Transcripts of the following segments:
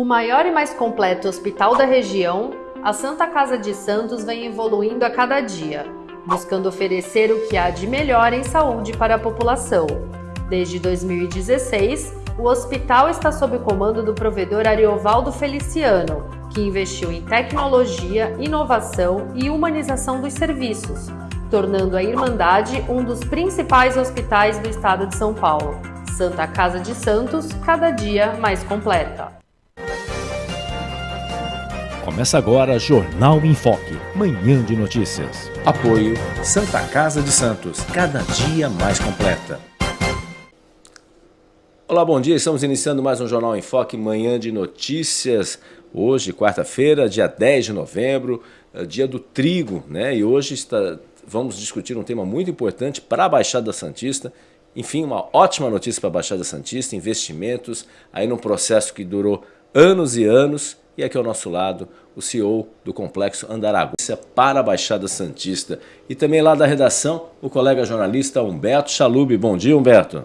O maior e mais completo hospital da região, a Santa Casa de Santos vem evoluindo a cada dia, buscando oferecer o que há de melhor em saúde para a população. Desde 2016, o hospital está sob o comando do provedor Ariovaldo Feliciano, que investiu em tecnologia, inovação e humanização dos serviços, tornando a Irmandade um dos principais hospitais do estado de São Paulo. Santa Casa de Santos, cada dia mais completa. Começa agora Jornal em Foque, manhã de notícias. Apoio Santa Casa de Santos, cada dia mais completa. Olá, bom dia. Estamos iniciando mais um Jornal em Foque, manhã de notícias. Hoje, quarta-feira, dia 10 de novembro, é dia do trigo, né? E hoje está, vamos discutir um tema muito importante para a Baixada Santista. Enfim, uma ótima notícia para a Baixada Santista, investimentos, aí num processo que durou anos e anos. E aqui ao nosso lado, o CEO do Complexo Andaraguá para a Baixada Santista. E também lá da redação, o colega jornalista Humberto Chalub. Bom dia, Humberto. Bom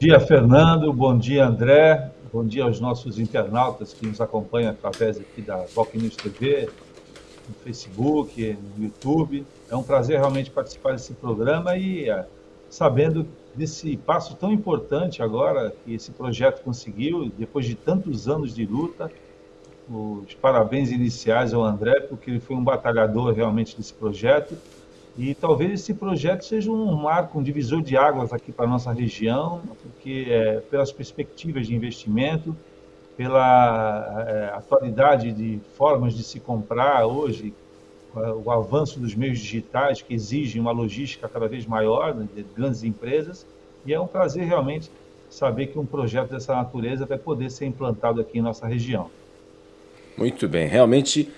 dia, Fernando. Bom dia, André. Bom dia aos nossos internautas que nos acompanham através aqui da Voc News TV, no Facebook, no YouTube. É um prazer realmente participar desse programa e é, sabendo desse passo tão importante agora que esse projeto conseguiu, depois de tantos anos de luta. Os parabéns iniciais ao André, porque ele foi um batalhador realmente desse projeto. E talvez esse projeto seja um marco, um divisor de águas aqui para a nossa região, porque é, pelas perspectivas de investimento, pela é, atualidade de formas de se comprar hoje, o avanço dos meios digitais que exigem uma logística cada vez maior né, de grandes empresas, e é um prazer realmente saber que um projeto dessa natureza vai poder ser implantado aqui em nossa região. Muito bem, realmente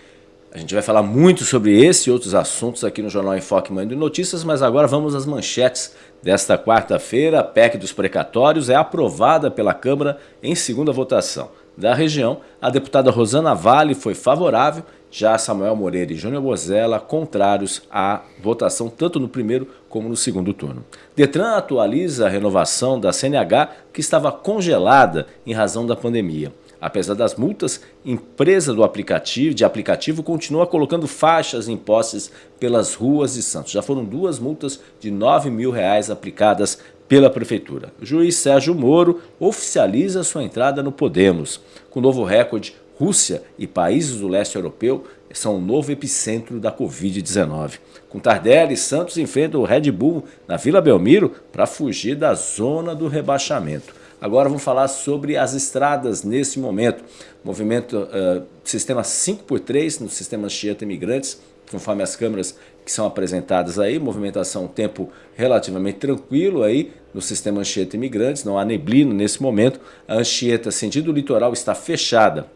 a gente vai falar muito sobre esse e outros assuntos aqui no Jornal Enfoque Mãe de Notícias, mas agora vamos às manchetes desta quarta-feira. A PEC dos precatórios é aprovada pela Câmara em segunda votação. Da região, a deputada Rosana Vale foi favorável já Samuel Moreira e Júnior Bozella contrários à votação tanto no primeiro como no segundo turno. Detran atualiza a renovação da CNH que estava congelada em razão da pandemia. Apesar das multas, empresa do aplicativo, de aplicativo continua colocando faixas em postes pelas ruas de Santos. Já foram duas multas de 9 mil reais aplicadas pela Prefeitura. O juiz Sérgio Moro oficializa sua entrada no Podemos. Com novo recorde, Rússia e países do leste europeu são o novo epicentro da Covid-19. Com Tardelli, Santos enfrenta o Red Bull na Vila Belmiro para fugir da zona do rebaixamento. Agora vamos falar sobre as estradas nesse momento. Movimento uh, sistema 5x3 no sistema Anchieta Imigrantes, conforme as câmeras que são apresentadas aí, movimentação, tempo relativamente tranquilo aí no sistema Anchieta Imigrantes, não há neblina nesse momento. A Anchieta, sentido litoral, está fechada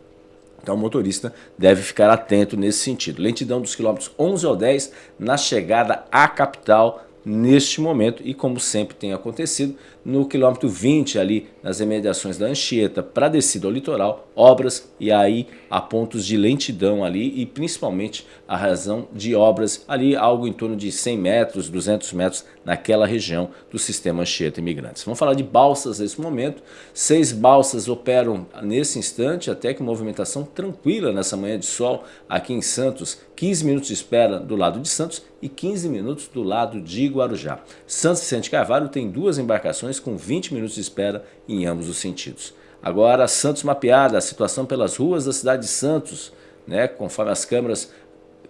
então o motorista deve ficar atento nesse sentido. Lentidão dos quilômetros 11 ao 10 na chegada à capital neste momento e como sempre tem acontecido, no quilômetro 20 ali nas imediações da Anchieta para descida ao litoral, obras e aí há pontos de lentidão ali e principalmente a razão de obras ali algo em torno de 100 metros, 200 metros naquela região do sistema Anchieta Imigrantes. Vamos falar de balsas nesse momento, seis balsas operam nesse instante até que movimentação tranquila nessa manhã de sol aqui em Santos, 15 minutos de espera do lado de Santos e 15 minutos do lado de Guarujá. Santos Vicente Carvalho tem duas embarcações com 20 minutos de espera em ambos os sentidos. Agora, Santos mapeada, a situação pelas ruas da cidade de Santos, né, conforme as câmeras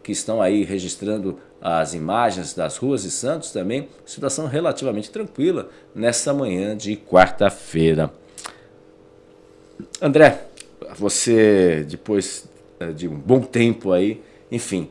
que estão aí registrando as imagens das ruas de Santos também, situação relativamente tranquila nessa manhã de quarta-feira. André, você depois eh, de um bom tempo aí, enfim,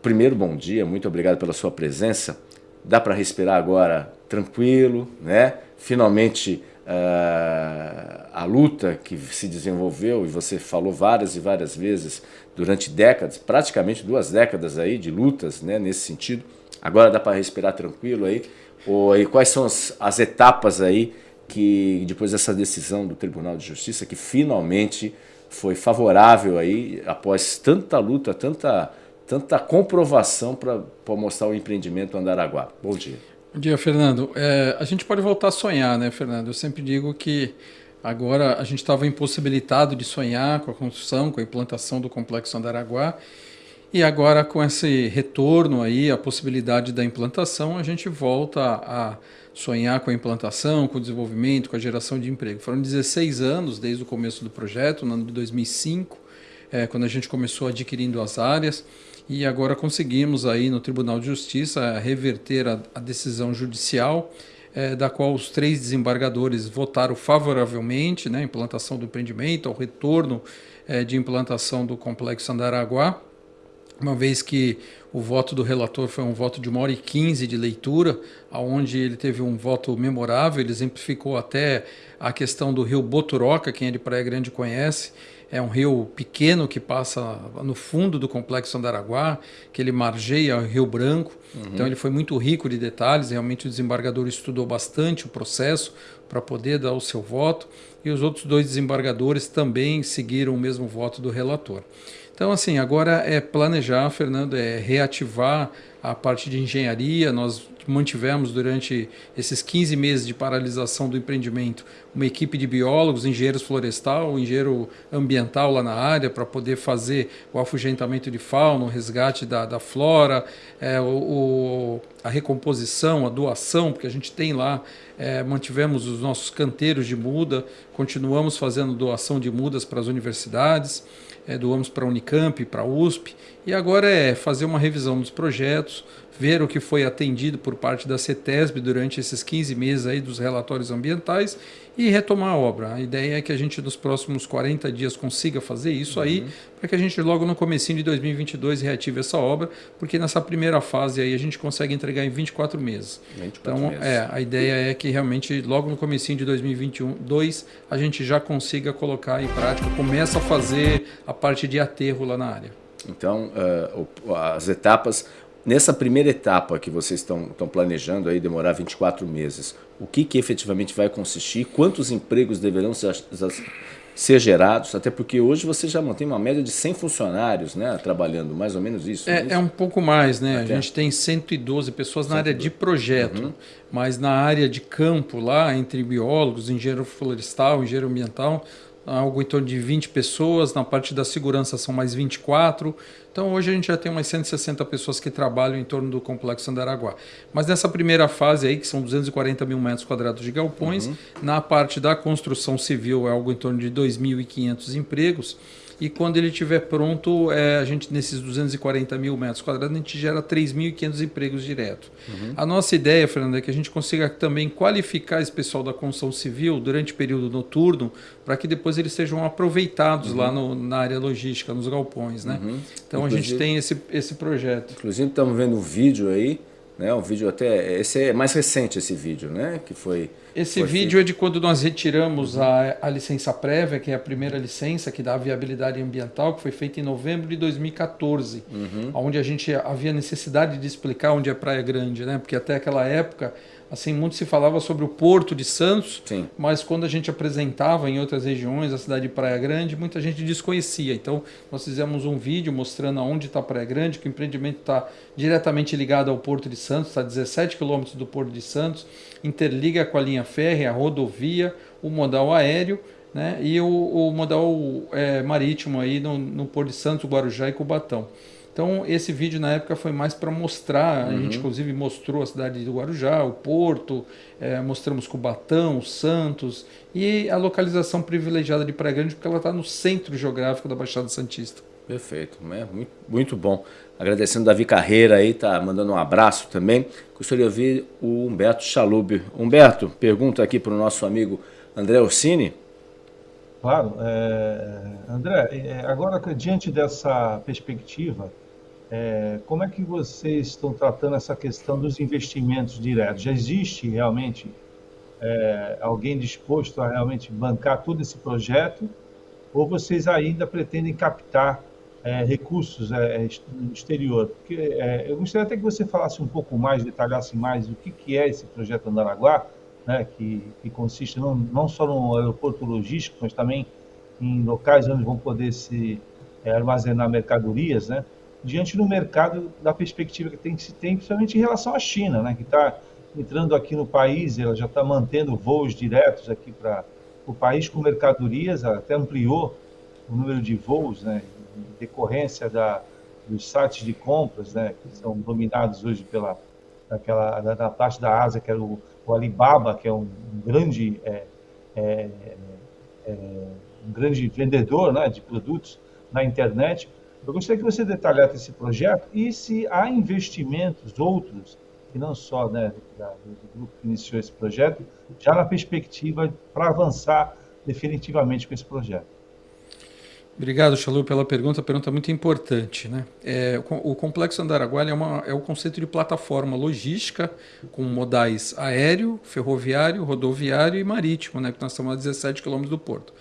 primeiro bom dia, muito obrigado pela sua presença. Dá para respirar agora tranquilo, né? Finalmente uh, a luta que se desenvolveu, e você falou várias e várias vezes durante décadas, praticamente duas décadas aí de lutas né, nesse sentido, agora dá para respirar tranquilo aí? Ou, e quais são as, as etapas aí que depois dessa decisão do Tribunal de Justiça que finalmente foi favorável aí após tanta luta, tanta tanta comprovação para mostrar o empreendimento Andaraguá. Bom dia. Bom dia, Fernando. É, a gente pode voltar a sonhar, né, Fernando? Eu sempre digo que Agora a gente estava impossibilitado de sonhar com a construção, com a implantação do complexo Andaraguá. E agora com esse retorno aí, a possibilidade da implantação, a gente volta a sonhar com a implantação, com o desenvolvimento, com a geração de emprego. Foram 16 anos desde o começo do projeto, no ano de 2005, é, quando a gente começou adquirindo as áreas, e agora conseguimos aí no Tribunal de Justiça reverter a, a decisão judicial, é, da qual os três desembargadores votaram favoravelmente, né, implantação do empreendimento, ao retorno é, de implantação do complexo Andaraguá, uma vez que o voto do relator foi um voto de uma hora e quinze de leitura, onde ele teve um voto memorável, ele exemplificou até a questão do rio Boturoca, quem é de Praia Grande conhece, é um rio pequeno que passa no fundo do complexo Andaraguá, que ele margeia o Rio Branco. Uhum. Então ele foi muito rico de detalhes, realmente o desembargador estudou bastante o processo para poder dar o seu voto, e os outros dois desembargadores também seguiram o mesmo voto do relator. Então, assim, agora é planejar, Fernando, é reativar a parte de engenharia. Nós mantivemos durante esses 15 meses de paralisação do empreendimento uma equipe de biólogos, engenheiros florestal, engenheiro ambiental lá na área para poder fazer o afugentamento de fauna, o resgate da, da flora, é, o, o, a recomposição, a doação, porque a gente tem lá, é, mantivemos os nossos canteiros de muda, continuamos fazendo doação de mudas para as universidades é, doamos para a Unicamp, para a USP, e agora é fazer uma revisão dos projetos, ver o que foi atendido por parte da CETESB durante esses 15 meses aí dos relatórios ambientais e retomar a obra. A ideia é que a gente nos próximos 40 dias consiga fazer isso uhum. aí, para que a gente logo no comecinho de 2022 reative essa obra, porque nessa primeira fase aí a gente consegue entregar em 24 meses. 24 então, meses. é, a ideia é que realmente logo no comecinho de 2022 a gente já consiga colocar em prática, começa a fazer a parte de aterro lá na área. Então, uh, as etapas, nessa primeira etapa que vocês estão, planejando aí demorar 24 meses, o que, que efetivamente vai consistir, quantos empregos deverão ser, ser gerados, até porque hoje você já mantém uma média de 100 funcionários né, trabalhando, mais ou menos isso. É, é, é um pouco mais, né? Até. A gente tem 112 pessoas 112. na área de projeto, uhum. mas na área de campo lá, entre biólogos, engenheiro florestal, engenheiro ambiental, algo em torno de 20 pessoas, na parte da segurança são mais 24. Então hoje a gente já tem umas 160 pessoas que trabalham em torno do Complexo Andaraguá. Mas nessa primeira fase aí, que são 240 mil metros quadrados de galpões, uhum. na parte da construção civil é algo em torno de 2.500 empregos, e quando ele estiver pronto, é, a gente nesses 240 mil metros quadrados, a gente gera 3.500 empregos direto. Uhum. A nossa ideia, Fernando, é que a gente consiga também qualificar esse pessoal da construção civil durante o período noturno, para que depois eles sejam aproveitados uhum. lá no, na área logística, nos galpões. Né? Uhum. Então inclusive, a gente tem esse, esse projeto. Inclusive estamos vendo um vídeo aí, né? um vídeo até, esse é mais recente esse vídeo, né? que foi esse vídeo é de quando nós retiramos a, a licença prévia, que é a primeira licença que dá a viabilidade ambiental, que foi feita em novembro de 2014, uhum. onde a gente havia necessidade de explicar onde é Praia Grande, né? Porque até aquela época assim, muito se falava sobre o Porto de Santos, Sim. mas quando a gente apresentava em outras regiões, a cidade de Praia Grande, muita gente desconhecia. Então, nós fizemos um vídeo mostrando aonde está Praia Grande, que o empreendimento está diretamente ligado ao Porto de Santos, está a 17 quilômetros do Porto de Santos, interliga com a linha férrea, a rodovia, o modal aéreo, né, e o, o modal é, marítimo aí no, no Porto de Santos, Guarujá e Cubatão. Então, esse vídeo na época foi mais para mostrar, uhum. a gente inclusive mostrou a cidade do Guarujá, o Porto, é, mostramos Cubatão, Santos e a localização privilegiada de Praia Grande, porque ela está no centro geográfico da Baixada Santista. Perfeito, né? muito, muito bom. Agradecendo Davi Carreira aí, tá mandando um abraço também. Gostaria de ouvir o Humberto Chalub. Humberto, pergunta aqui para o nosso amigo André Orsini. Claro. É, André, é, agora diante dessa perspectiva, é, como é que vocês estão tratando essa questão dos investimentos diretos? Já existe realmente é, alguém disposto a realmente bancar todo esse projeto? Ou vocês ainda pretendem captar é, recursos é, no exterior? Porque, é, eu gostaria até que você falasse um pouco mais, detalhasse mais o que, que é esse projeto Andaraguá, né, que, que consiste não, não só no aeroporto logístico, mas também em locais onde vão poder se é, armazenar mercadorias, né? Diante do mercado, da perspectiva que tem que se tem, principalmente em relação à China, né, que está entrando aqui no país, ela já está mantendo voos diretos aqui para o país com mercadorias até ampliou o número de voos, né, em decorrência da, dos sites de compras, né, que são dominados hoje pela aquela da, da parte da Ásia, que é o, o Alibaba, que é um, grande é, é, é, um grande vendedor né, de produtos na internet. Eu gostaria que você detalhasse esse projeto e se há investimentos outros, que não só né, do grupo que iniciou esse projeto, já na perspectiva para avançar definitivamente com esse projeto. Obrigado, Chalu, pela pergunta. Pergunta é muito importante. Né? É, o Complexo Andaraguá é, uma, é o conceito de plataforma logística com modais aéreo, ferroviário, rodoviário e marítimo, né? que nós estamos a 17 quilômetros do porto.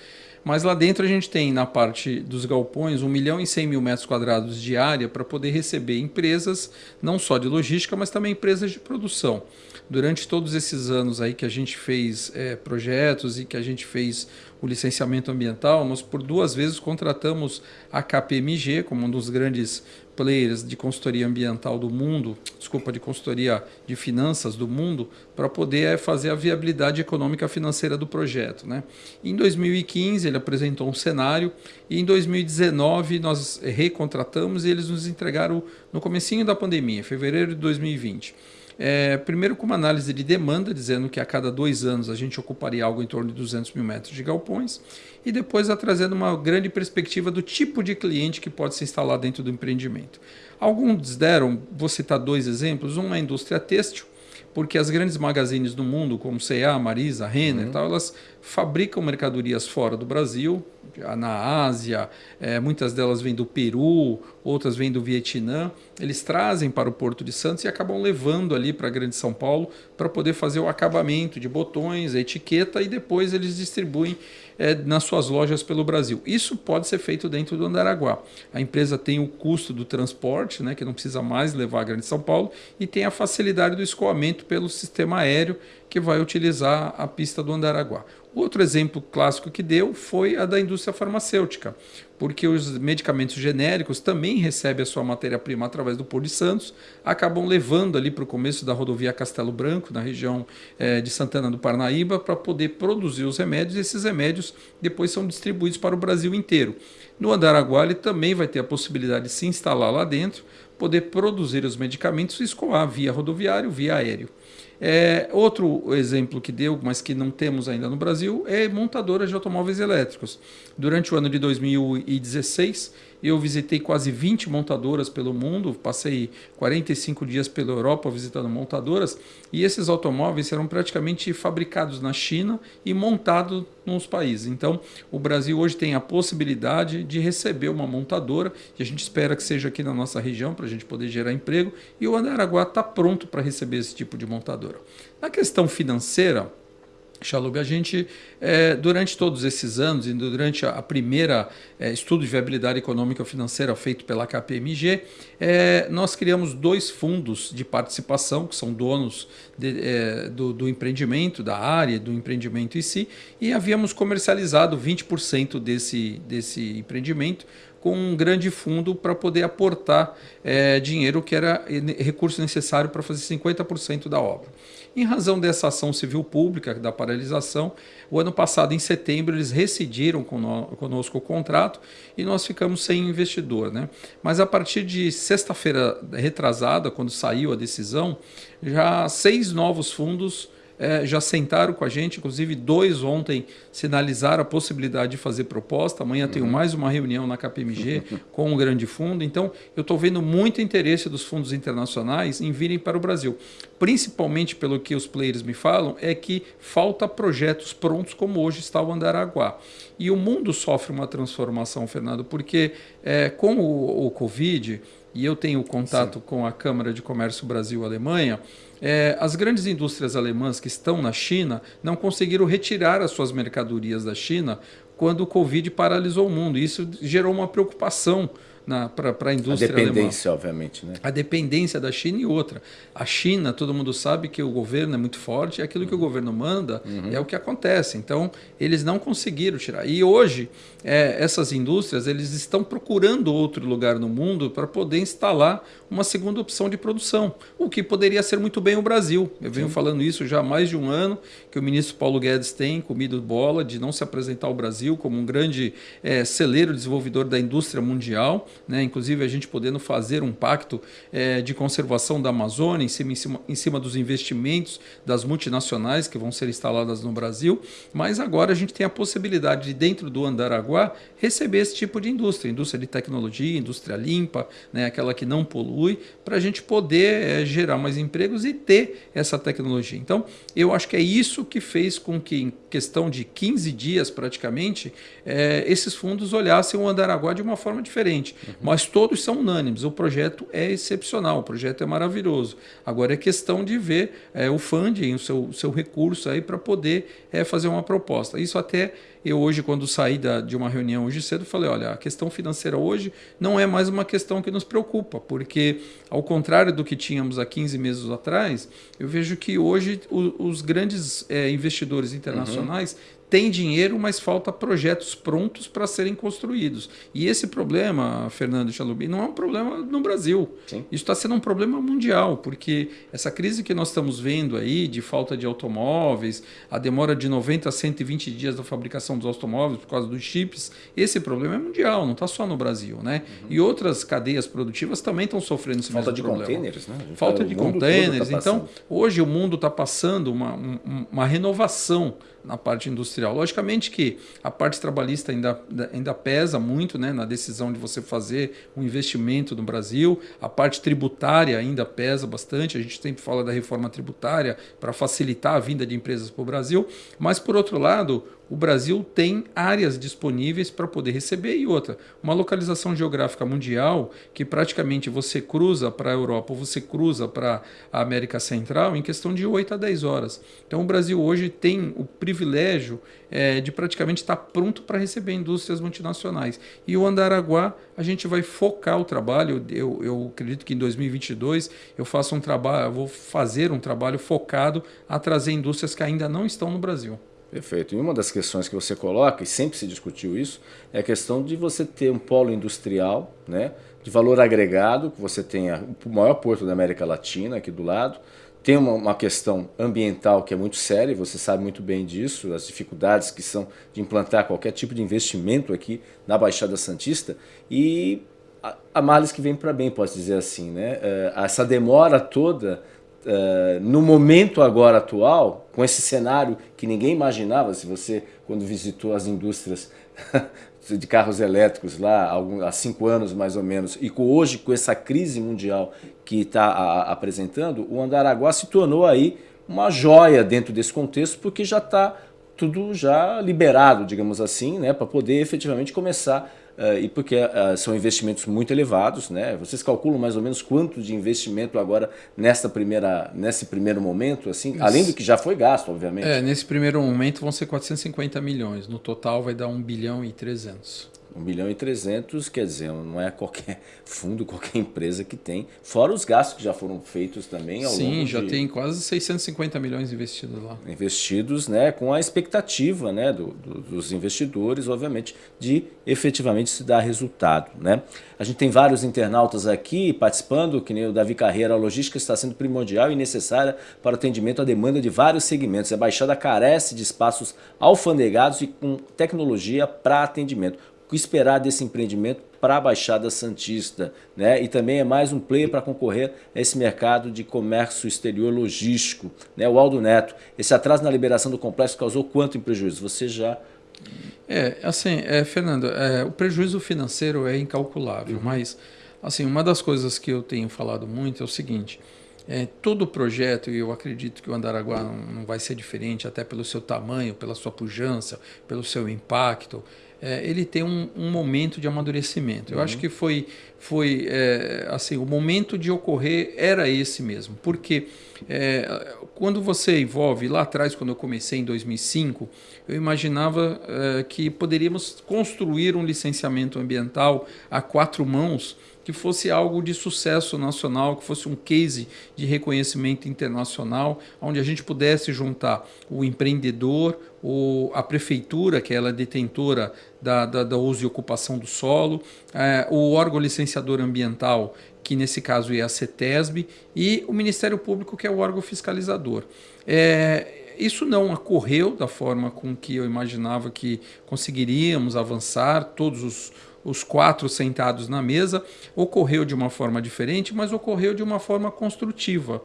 Mas lá dentro a gente tem, na parte dos galpões, 1 milhão e 100 mil metros quadrados de área para poder receber empresas, não só de logística, mas também empresas de produção. Durante todos esses anos aí que a gente fez é, projetos e que a gente fez o licenciamento ambiental, nós por duas vezes contratamos a KPMG como um dos grandes players de consultoria ambiental do mundo, desculpa, de consultoria de finanças do mundo, para poder fazer a viabilidade econômica financeira do projeto. Né? Em 2015 ele apresentou um cenário e em 2019 nós recontratamos e eles nos entregaram no comecinho da pandemia, fevereiro de 2020. É, primeiro com uma análise de demanda, dizendo que a cada dois anos a gente ocuparia algo em torno de 200 mil metros de galpões, e depois a trazendo uma grande perspectiva do tipo de cliente que pode se instalar dentro do empreendimento. Alguns deram, vou citar dois exemplos, um é a indústria têxtil, porque as grandes magazines do mundo, como C&A, Marisa, Renner, uhum. tal, elas fabricam mercadorias fora do Brasil, na Ásia, é, muitas delas vêm do Peru, outras vêm do Vietnã. Eles trazem para o Porto de Santos e acabam levando ali para a Grande São Paulo para poder fazer o acabamento de botões, a etiqueta e depois eles distribuem é, nas suas lojas pelo Brasil. Isso pode ser feito dentro do Andaraguá. A empresa tem o custo do transporte, né, que não precisa mais levar a Grande São Paulo, e tem a facilidade do escoamento pelo sistema aéreo que vai utilizar a pista do Andaraguá. Outro exemplo clássico que deu foi a da indústria farmacêutica, porque os medicamentos genéricos também recebem a sua matéria-prima através do Porto de Santos, acabam levando ali para o começo da rodovia Castelo Branco, na região é, de Santana do Parnaíba, para poder produzir os remédios, e esses remédios depois são distribuídos para o Brasil inteiro. No Andaraguá, ele também vai ter a possibilidade de se instalar lá dentro, poder produzir os medicamentos e escoar via rodoviário, via aéreo. É, outro exemplo que deu, mas que não temos ainda no Brasil, é montadoras de automóveis elétricos. Durante o ano de 2016, eu visitei quase 20 montadoras pelo mundo, passei 45 dias pela Europa visitando montadoras, e esses automóveis serão praticamente fabricados na China e montados nos países. Então, o Brasil hoje tem a possibilidade de receber uma montadora, e a gente espera que seja aqui na nossa região, para a gente poder gerar emprego, e o Andaraguá está pronto para receber esse tipo de montadora. Na questão financeira, Chalub, a gente, é, durante todos esses anos e durante a, primeira é, estudo de viabilidade econômica financeira feito pela KPMG, é, nós criamos dois fundos de participação, que são donos de, do, do, empreendimento, da área, do empreendimento em si, e havíamos comercializado 20% desse, desse empreendimento com um grande fundo para poder aportar dinheiro que era recurso necessário para fazer 50% da obra. Em razão dessa ação civil pública, da paralisação, o ano passado, em setembro, eles rescindiram conosco o contrato e nós ficamos sem investidor. Né? Mas a partir de sexta-feira retrasada, quando saiu a decisão, já seis novos fundos é, já sentaram com a gente, inclusive dois ontem sinalizaram a possibilidade de fazer proposta. Amanhã uhum. tenho mais uma reunião na KPMG com um grande fundo. Então, eu estou vendo muito interesse dos fundos internacionais em virem para o Brasil. Principalmente pelo que os players me falam, é que falta projetos prontos como hoje está o Andaraguá. E o mundo sofre uma transformação, Fernando, porque é, com o, o Covid, e eu tenho contato Sim. com a Câmara de Comércio Brasil-Alemanha, é, as grandes indústrias alemãs que estão na China não conseguiram retirar as suas mercadorias da China quando o Covid paralisou o mundo. Isso gerou uma preocupação para a indústria A dependência, alemã. obviamente. Né? A dependência da China e outra. A China, todo mundo sabe que o governo é muito forte e aquilo que o governo manda uhum. é o que acontece. Então, eles não conseguiram tirar. E hoje, é, essas indústrias eles estão procurando outro lugar no mundo para poder instalar uma segunda opção de produção, o que poderia ser muito bem o Brasil. Eu venho Sim. falando isso já há mais de um ano, que o ministro Paulo Guedes tem comido bola de não se apresentar ao Brasil como um grande é, celeiro desenvolvedor da indústria mundial, né? inclusive a gente podendo fazer um pacto é, de conservação da Amazônia em cima, em, cima, em cima dos investimentos das multinacionais que vão ser instaladas no Brasil, mas agora a gente tem a possibilidade de, dentro do Andaraguá, receber esse tipo de indústria, indústria de tecnologia, indústria limpa, né? aquela que não polui, para a gente poder é, gerar mais empregos e ter essa tecnologia. Então, eu acho que é isso que fez com que, em questão de 15 dias praticamente, é, esses fundos olhassem o Andaraguá de uma forma diferente. Uhum. Mas todos são unânimes. O projeto é excepcional, o projeto é maravilhoso. Agora é questão de ver é, o funding, o seu, o seu recurso aí para poder é, fazer uma proposta. Isso até eu hoje, quando saí da, de uma reunião hoje cedo, falei, olha, a questão financeira hoje não é mais uma questão que nos preocupa, porque ao contrário do que tínhamos há 15 meses atrás, eu vejo que hoje o, os grandes é, investidores internacionais uhum tem dinheiro, mas falta projetos prontos para serem construídos. E esse problema, Fernando Chalubi, não é um problema no Brasil. Sim. Isso está sendo um problema mundial, porque essa crise que nós estamos vendo aí de falta de automóveis, a demora de 90 a 120 dias da fabricação dos automóveis por causa dos chips, esse problema é mundial, não está só no Brasil. Né? Uhum. E outras cadeias produtivas também estão sofrendo esse falta mesmo problema. Falta de containers, né? Falta de containers. Tá então, hoje o mundo está passando uma, uma renovação na parte industrial. Logicamente que a parte trabalhista ainda, ainda pesa muito né, na decisão de você fazer um investimento no Brasil, a parte tributária ainda pesa bastante, a gente sempre fala da reforma tributária para facilitar a vinda de empresas para o Brasil, mas por outro lado, o Brasil tem áreas disponíveis para poder receber e outra, uma localização geográfica mundial que praticamente você cruza para a Europa ou você cruza para a América Central em questão de 8 a 10 horas. Então o Brasil hoje tem o privilégio é, de praticamente estar pronto para receber indústrias multinacionais. E o Andaraguá, a gente vai focar o trabalho, eu, eu acredito que em 2022 eu faço um trabalho, vou fazer um trabalho focado a trazer indústrias que ainda não estão no Brasil. Perfeito. E uma das questões que você coloca, e sempre se discutiu isso, é a questão de você ter um polo industrial, né, de valor agregado, que você tenha o maior porto da América Latina aqui do lado, tem uma, uma, questão ambiental que é muito séria, você sabe muito bem disso, as dificuldades que são de implantar qualquer tipo de investimento aqui na Baixada Santista, e a, a males que vem para bem, posso dizer assim. Né? Uh, essa demora toda Uh, no momento agora atual, com esse cenário que ninguém imaginava, se você, quando visitou as indústrias de carros elétricos lá há cinco anos mais ou menos, e com, hoje com essa crise mundial que está apresentando, o Andaraguá se tornou aí uma joia dentro desse contexto, porque já está tudo já liberado, digamos assim, né, para poder efetivamente começar e porque uh, são investimentos muito elevados, né? Vocês calculam mais ou menos quanto de investimento agora nessa primeira, nesse primeiro momento, assim, Isso. além do que já foi gasto, obviamente. É, nesse primeiro momento vão ser 450 milhões, no total vai dar 1 bilhão e 300. 1 bilhão e 300, quer dizer, não é qualquer fundo, qualquer empresa que tem, fora os gastos que já foram feitos também ao Sim, longo já de... tem quase 650 milhões investidos lá. Investidos, né, com a expectativa, né, do, do, dos investidores, obviamente, de efetivamente se dar resultado, né. A gente tem vários internautas aqui participando, que nem o Davi Carreira, a logística está sendo primordial e necessária para o atendimento à demanda de vários segmentos. A Baixada carece de espaços alfandegados e com tecnologia para atendimento que esperar desse empreendimento para a Baixada Santista, né? E também é mais um player para concorrer a esse mercado de comércio exterior logístico, né? O Aldo Neto, esse atraso na liberação do complexo causou quanto em prejuízo? Você já é, assim, é, Fernando, é, o prejuízo financeiro é incalculável, uhum. mas assim, uma das coisas que eu tenho falado muito é o seguinte, é, todo projeto, e eu acredito que o Andaraguá não, não vai ser diferente, até pelo seu tamanho, pela sua pujança, pelo seu impacto, é, ele tem um, um, momento de amadurecimento. Eu uhum. acho que foi, foi é, assim, o momento de ocorrer era esse mesmo, porque é, quando você envolve, lá atrás, quando eu comecei em 2005, eu imaginava é, que poderíamos construir um licenciamento ambiental a quatro mãos que fosse algo de sucesso nacional, que fosse um case de reconhecimento internacional, onde a gente pudesse juntar o empreendedor, o, a prefeitura, que ela é detentora da, da, da uso e ocupação do solo, é, o órgão licenciador ambiental, que nesse caso é a CETESB, e o Ministério Público, que é o órgão fiscalizador. É, isso não ocorreu da forma com que eu imaginava que conseguiríamos avançar, todos os os quatro sentados na mesa, ocorreu de uma forma diferente, mas ocorreu de uma forma construtiva.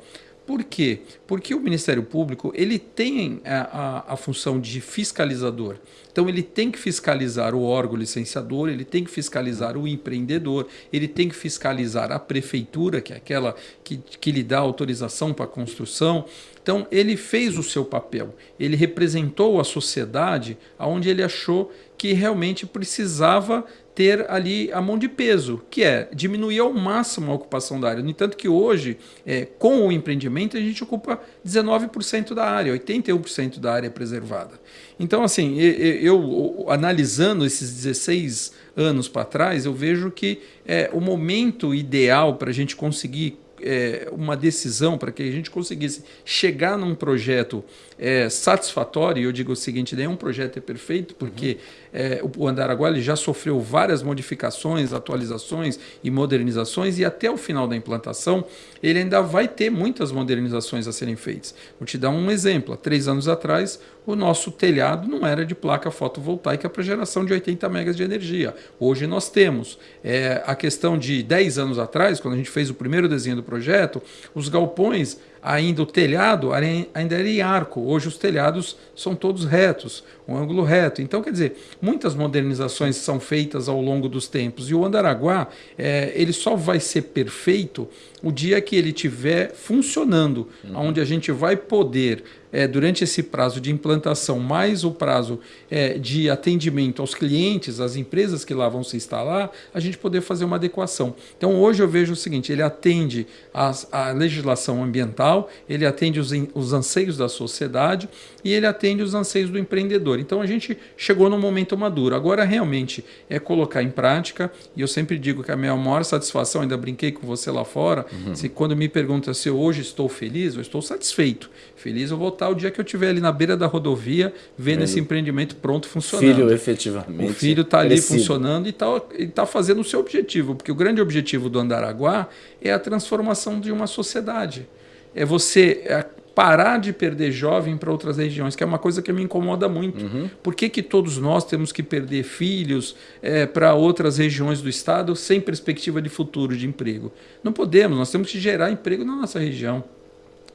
Por quê? Porque o Ministério Público ele tem a, a, a, função de fiscalizador. Então ele tem que fiscalizar o órgão licenciador, ele tem que fiscalizar o empreendedor, ele tem que fiscalizar a prefeitura, que é aquela que, que lhe dá autorização para a construção. Então ele fez o seu papel, ele representou a sociedade aonde ele achou que realmente precisava ter ali a mão de peso, que é diminuir ao máximo a ocupação da área. No entanto que hoje, é, com o empreendimento, a gente ocupa 19% da área, 81% da área preservada. Então, assim, eu, eu analisando esses 16 anos para trás, eu vejo que é, o momento ideal para a gente conseguir é, uma decisão para que a gente conseguisse chegar num projeto é, satisfatório, e eu digo o seguinte, nenhum projeto é perfeito, porque uhum. é, o Andaraguá já sofreu várias modificações, atualizações e modernizações, e até o final da implantação ele ainda vai ter muitas modernizações a serem feitas. Vou te dar um exemplo. Há três anos atrás, o nosso telhado não era de placa fotovoltaica para geração de 80 megas de energia. Hoje nós temos. É, a questão de 10 anos atrás, quando a gente fez o primeiro desenho do projeto, os galpões ainda o telhado ainda era em arco. Hoje os telhados são todos retos, um ângulo reto. Então, quer dizer, muitas modernizações são feitas ao longo dos tempos. E o Andaraguá, é, ele só vai ser perfeito o dia que ele estiver funcionando, uhum. onde a gente vai poder é, durante esse prazo de implantação, mais o prazo é, de atendimento aos clientes, às empresas que lá vão se instalar, a gente poder fazer uma adequação. Então, hoje eu vejo o seguinte: ele atende a legislação ambiental, ele atende os, os anseios da sociedade e ele atende os anseios do empreendedor. Então, a gente chegou no momento maduro. Agora, realmente, é colocar em prática, e eu sempre digo que a minha maior satisfação, ainda brinquei com você lá fora, uhum. se quando me pergunta se hoje estou feliz, eu estou satisfeito. Feliz eu vou estar o dia que eu estiver ali na beira da rodovia, vendo esse empreendimento pronto funcionando. Filho, efetivamente. O filho está ali funcionando e está tá fazendo o seu objetivo, porque o grande objetivo do Andaraguá é a transformação de uma sociedade. É você é parar de perder jovem para outras regiões, que é uma coisa que me incomoda muito. Uhum. Por que, que todos nós temos que perder filhos é, para outras regiões do estado sem perspectiva de futuro de emprego? Não podemos, nós temos que gerar emprego na nossa região.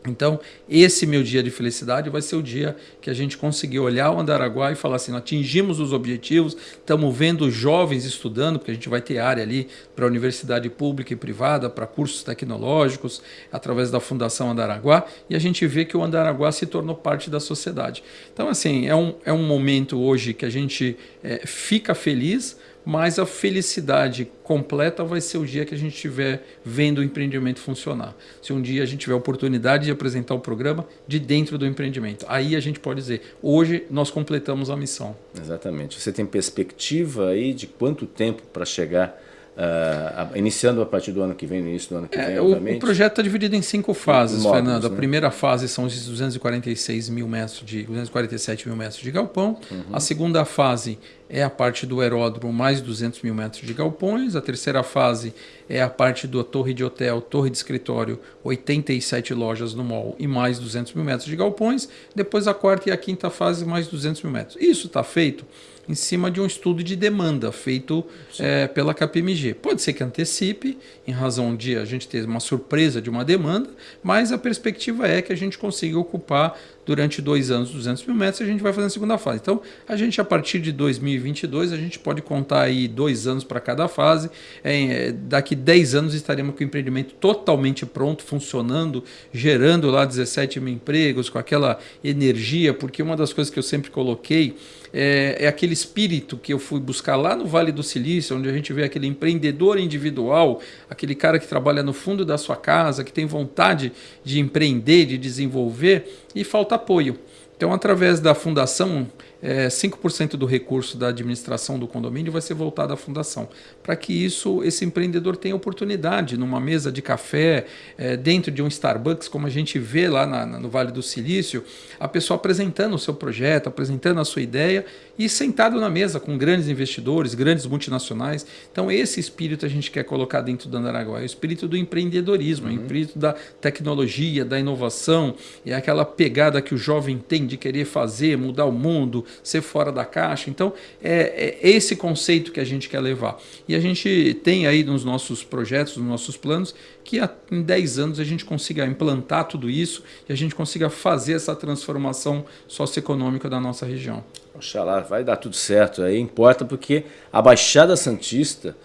Então, esse meu dia de felicidade vai ser o dia que a gente conseguir olhar o Andaraguá e falar assim: atingimos os objetivos, estamos vendo jovens estudando, porque a gente vai ter área ali para universidade pública e privada, para cursos tecnológicos, através da Fundação Andaraguá, e a gente vê que o Andaraguá se tornou parte da sociedade. Então, assim, é um, é um momento hoje que a gente é, fica feliz mas a felicidade completa vai ser o dia que a gente estiver vendo o empreendimento funcionar. Se um dia a gente tiver a oportunidade de apresentar o programa de dentro do empreendimento, aí a gente pode dizer, hoje nós completamos a missão. Exatamente. Você tem perspectiva aí de quanto tempo para chegar Uh, iniciando a partir do ano que vem, no início do ano que é, vem, o, o, projeto está dividido em cinco fases, módulos, Fernando. A né? primeira fase são os 246 mil metros de 247 mil metros de galpão. Uhum. A segunda fase é a parte do aeródromo mais 200 mil metros de galpões. A terceira fase é a parte da torre de hotel, torre de escritório, 87 lojas no mall e mais 200 mil metros de galpões. Depois a quarta e a quinta fase mais 200 mil metros. Isso está feito em cima de um estudo de demanda feito é, pela KPMG. Pode ser que antecipe, em razão de a gente ter uma surpresa de uma demanda, mas a perspectiva é que a gente consiga ocupar durante dois anos, 200 mil metros, e a gente vai fazer a segunda fase. Então, a gente, a partir de 2022, a gente pode contar aí dois anos para cada fase. É, daqui 10 anos estaremos com o empreendimento totalmente pronto, funcionando, gerando lá 17 mil empregos, com aquela energia, porque uma das coisas que eu sempre coloquei é, é, aquele espírito que eu fui buscar lá no Vale do Silício, onde a gente vê aquele empreendedor individual, aquele cara que trabalha no fundo da sua casa, que tem vontade de empreender, de desenvolver e falta apoio. Então, através da fundação, é, 5% do recurso da administração do condomínio vai ser voltado à fundação, para que isso esse empreendedor tenha oportunidade numa mesa de café, é, dentro de um Starbucks, como a gente vê lá na, no Vale do Silício, a pessoa apresentando o seu projeto, apresentando a sua ideia e sentado na mesa com grandes investidores, grandes multinacionais. Então, esse espírito a gente quer colocar dentro do Andaraguá, é o espírito do empreendedorismo, uhum. o espírito da tecnologia, da inovação, e aquela pegada que o jovem tem de querer fazer, mudar o mundo, ser fora da caixa. Então, é, é esse conceito que a gente quer levar. E a gente tem aí nos nossos projetos, nos nossos planos, que em 10 anos a gente consiga implantar tudo isso e a gente consiga fazer essa transformação socioeconômica da nossa região. Oxalá, vai dar tudo certo aí, importa porque a Baixada Santista,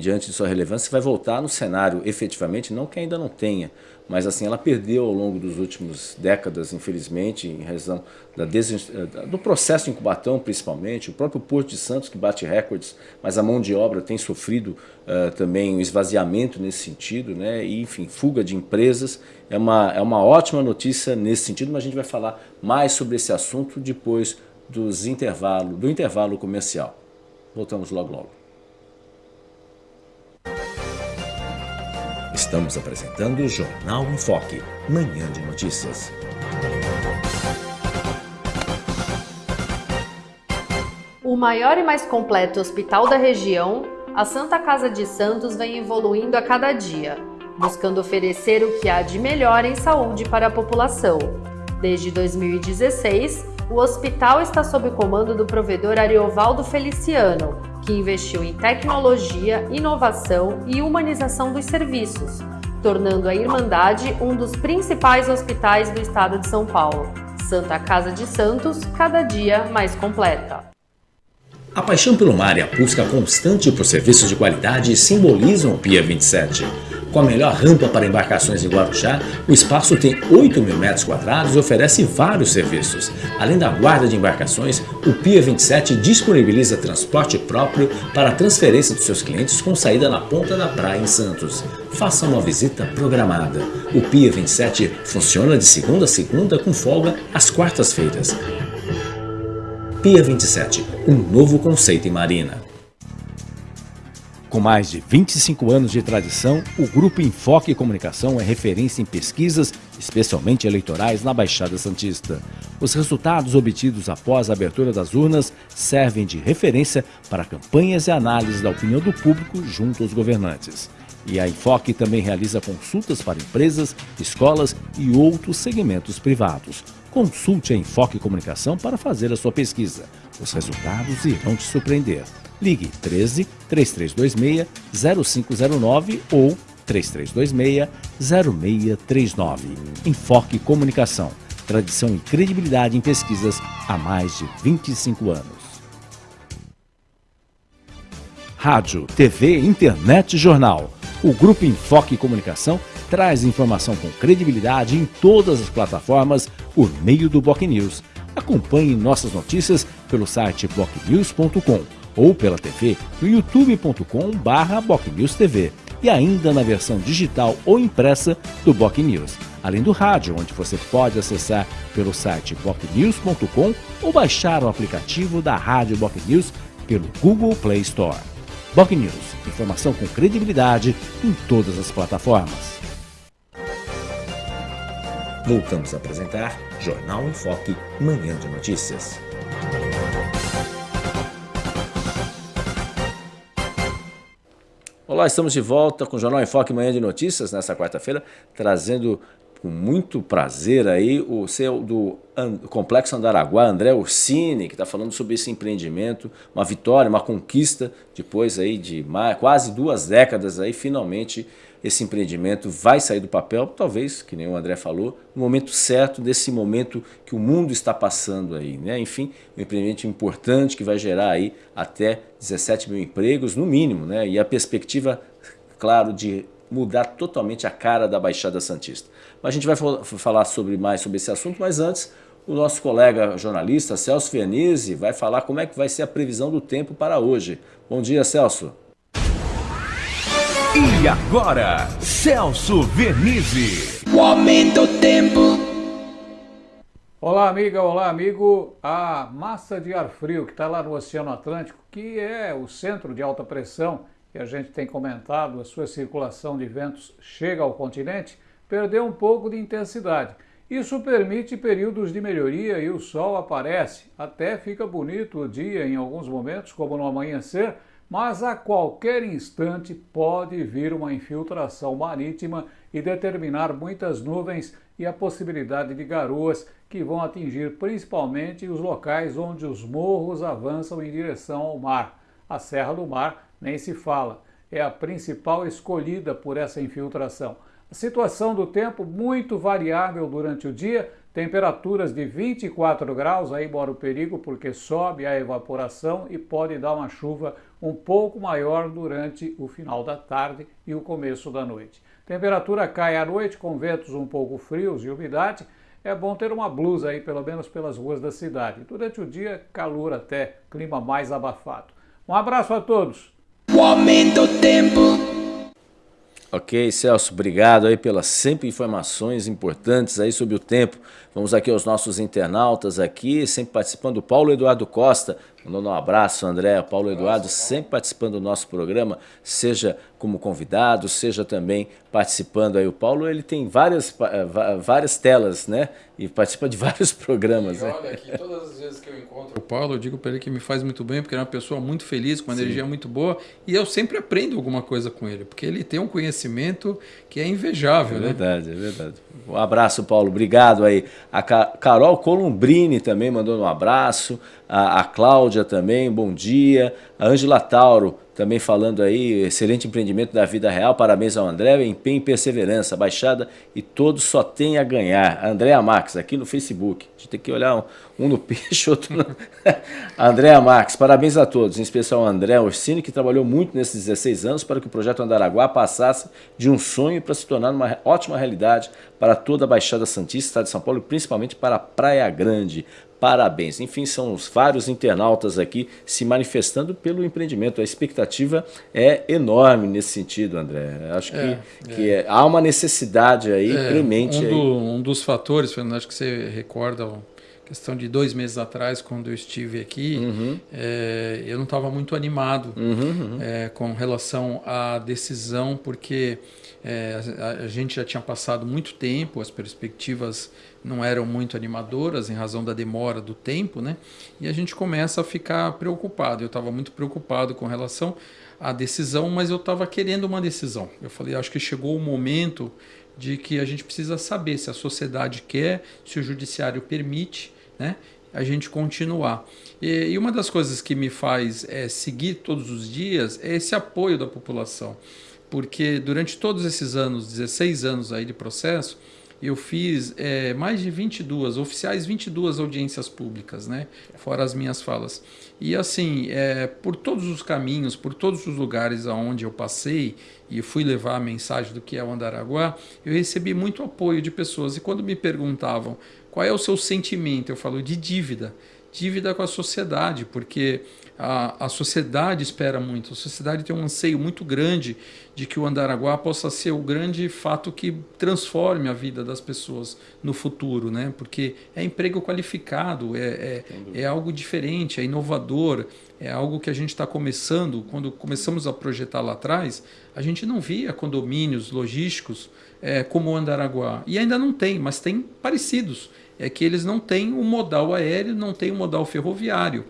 diante de sua relevância, vai voltar no cenário efetivamente, não que ainda não tenha, mas assim, ela perdeu ao longo dos últimos décadas, infelizmente, em razão da do processo em Cubatão, principalmente, o próprio Porto de Santos, que bate recordes, mas a mão de obra tem sofrido uh, também um esvaziamento nesse sentido, né? e, enfim, fuga de empresas, é uma, é uma ótima notícia nesse sentido, mas a gente vai falar mais sobre esse assunto depois dos intervalo, do intervalo comercial. Voltamos logo logo. Estamos apresentando o Jornal em Foque, manhã de notícias. O maior e mais completo hospital da região, a Santa Casa de Santos vem evoluindo a cada dia, buscando oferecer o que há de melhor em saúde para a população. Desde 2016, o hospital está sob comando do provedor Ariovaldo Feliciano, que investiu em tecnologia, inovação e humanização dos serviços, tornando a Irmandade um dos principais hospitais do estado de São Paulo. Santa Casa de Santos, cada dia mais completa. A paixão pelo mar e a busca constante por serviços de qualidade simbolizam o Pia 27. Com a melhor rampa para embarcações em Guarujá, o espaço tem 8 mil metros quadrados e oferece vários serviços. Além da guarda de embarcações, o Pia 27 disponibiliza transporte próprio para a transferência dos seus clientes com saída na ponta da praia em Santos. Faça uma visita programada. O Pia 27 funciona de segunda a segunda com folga às quartas-feiras. Pia 27, um novo conceito em marina. Com mais de 25 anos de tradição, o Grupo Enfoque Comunicação é referência em pesquisas, especialmente eleitorais, na Baixada Santista. Os resultados obtidos após a abertura das urnas servem de referência para campanhas e análises da opinião do público junto aos governantes. E a Enfoque também realiza consultas para empresas, escolas e outros segmentos privados. Consulte a Enfoque Comunicação para fazer a sua pesquisa. Os resultados irão te surpreender. Ligue 13 3326 0509 ou 3326 0639. Enfoque Comunicação. Tradição e credibilidade em pesquisas há mais de 25 anos. Rádio, TV, Internet e Jornal. O Grupo Enfoque Comunicação traz informação com credibilidade em todas as plataformas por meio do Boc News. Acompanhe nossas notícias pelo site bocnews.com ou pela TV no youtube.com/bocnewstv e ainda na versão digital ou impressa do Boc News, além do rádio, onde você pode acessar pelo site bocnews.com ou baixar o aplicativo da Rádio Boc News pelo Google Play Store. Boc News, informação com credibilidade em todas as plataformas. Voltamos a apresentar Jornal em Foque, Manhã de Notícias. Olá, estamos de volta com o Jornal em Foque Manhã de Notícias nesta quarta-feira, trazendo com muito prazer aí o seu do Complexo Andaraguá, André Orsini, que está falando sobre esse empreendimento, uma vitória, uma conquista, depois aí de mais, quase duas décadas aí, finalmente esse empreendimento vai sair do papel, talvez, que nem o André falou, no momento certo, desse momento que o mundo está passando aí. Né? Enfim, um empreendimento importante que vai gerar aí até 17 mil empregos, no mínimo, né? e a perspectiva, claro, de mudar totalmente a cara da Baixada Santista. Mas a gente vai falar sobre mais sobre esse assunto, mas antes o nosso colega jornalista Celso Fianese vai falar como é que vai ser a previsão do tempo para hoje. Bom dia, Celso. E agora, Celso Vernizzi. O aumento do tempo. Olá, amiga, olá, amigo. A massa de ar frio que está lá no Oceano Atlântico, que é o centro de alta pressão, que a gente tem comentado, a sua circulação de ventos chega ao continente, perdeu um pouco de intensidade. Isso permite períodos de melhoria e o sol aparece. Até fica bonito o dia em alguns momentos, como no amanhecer, mas a qualquer instante pode vir uma infiltração marítima e determinar muitas nuvens e a possibilidade de garoas que vão atingir principalmente os locais onde os morros avançam em direção ao mar. A Serra do Mar nem se fala, é a principal escolhida por essa infiltração. A situação do tempo muito variável durante o dia, temperaturas de 24 graus, aí mora o perigo porque sobe a evaporação e pode dar uma chuva um pouco maior durante o final da tarde e o começo da noite. Temperatura cai à noite com ventos um pouco frios e umidade. É bom ter uma blusa aí, pelo menos pelas ruas da cidade. Durante o dia, calor até, clima mais abafado. Um abraço a todos! O aumento do tempo. Ok, Celso, obrigado aí pelas sempre informações importantes aí sobre o tempo. Vamos aqui aos nossos internautas aqui, sempre participando. O Paulo Eduardo Costa, mandando um abraço, André. Paulo Eduardo sempre participando do nosso programa, seja como convidado, seja também participando aí. O Paulo, ele tem várias, eh, várias telas, né? E participa de vários programas. E né? olha, aqui todas as vezes que eu encontro o Paulo, eu digo para ele que me faz muito bem, porque ele é uma pessoa muito feliz, com uma Sim. energia muito boa, e eu sempre aprendo alguma coisa com ele, porque ele tem um conhecimento que é invejável, é né? Verdade, é verdade. Um abraço, Paulo. Obrigado aí. A Carol Columbrini também mandou um abraço. A, a Cláudia também, bom dia. A Ângela Tauro também falando aí, excelente empreendimento da vida real, parabéns ao André, empenho e perseverança, baixada e todos só tem a ganhar. Andréa Max, aqui no Facebook, a gente tem que olhar um, um no peixe, outro no... Andréa Max, parabéns a todos, em especial ao André Orsini, que trabalhou muito nesses 16 anos para que o projeto Andaraguá passasse de um sonho para se tornar uma ótima realidade para toda a Baixada Santista, Estado de São Paulo e principalmente para a Praia Grande parabéns. Enfim, são os vários internautas aqui se manifestando pelo empreendimento. A expectativa é enorme nesse sentido, André. Acho que, é, que é. há uma necessidade aí é, premente. Um, aí. Do, um dos fatores, Fernando, acho que você recorda questão de dois meses atrás, quando eu estive aqui, uhum. é, eu não estava muito animado uhum, uhum. É, com relação à decisão, porque é, a, a, gente já tinha passado muito tempo, as perspectivas não eram muito animadoras em razão da demora do tempo, né? E a gente começa a ficar preocupado. Eu estava muito preocupado com relação à decisão, mas eu estava querendo uma decisão. Eu falei, acho que chegou o momento de que a gente precisa saber se a sociedade quer, se o judiciário permite, né? A gente continuar. E, e uma das coisas que me faz é, seguir todos os dias é esse apoio da população. Porque durante todos esses anos, 16 anos aí de processo, eu fiz é, mais de 22, oficiais 22 audiências públicas, né? fora as minhas falas. E assim, é, por todos os caminhos, por todos os lugares aonde eu passei e fui levar a mensagem do que é o Andaraguá, eu recebi muito apoio de pessoas. E quando me perguntavam qual é o seu sentimento, eu falo de dívida. Dívida com a sociedade, porque a, a sociedade espera muito, a sociedade tem um anseio muito grande de que o Andaraguá possa ser o grande fato que transforme a vida das pessoas no futuro, né? porque é emprego qualificado, é, é, é algo diferente, é inovador, é algo que a gente está começando, quando começamos a projetar lá atrás, a gente não via condomínios logísticos é, como o Andaraguá, e ainda não tem, mas tem parecidos, é que eles não têm o modal aéreo, não têm o modal ferroviário,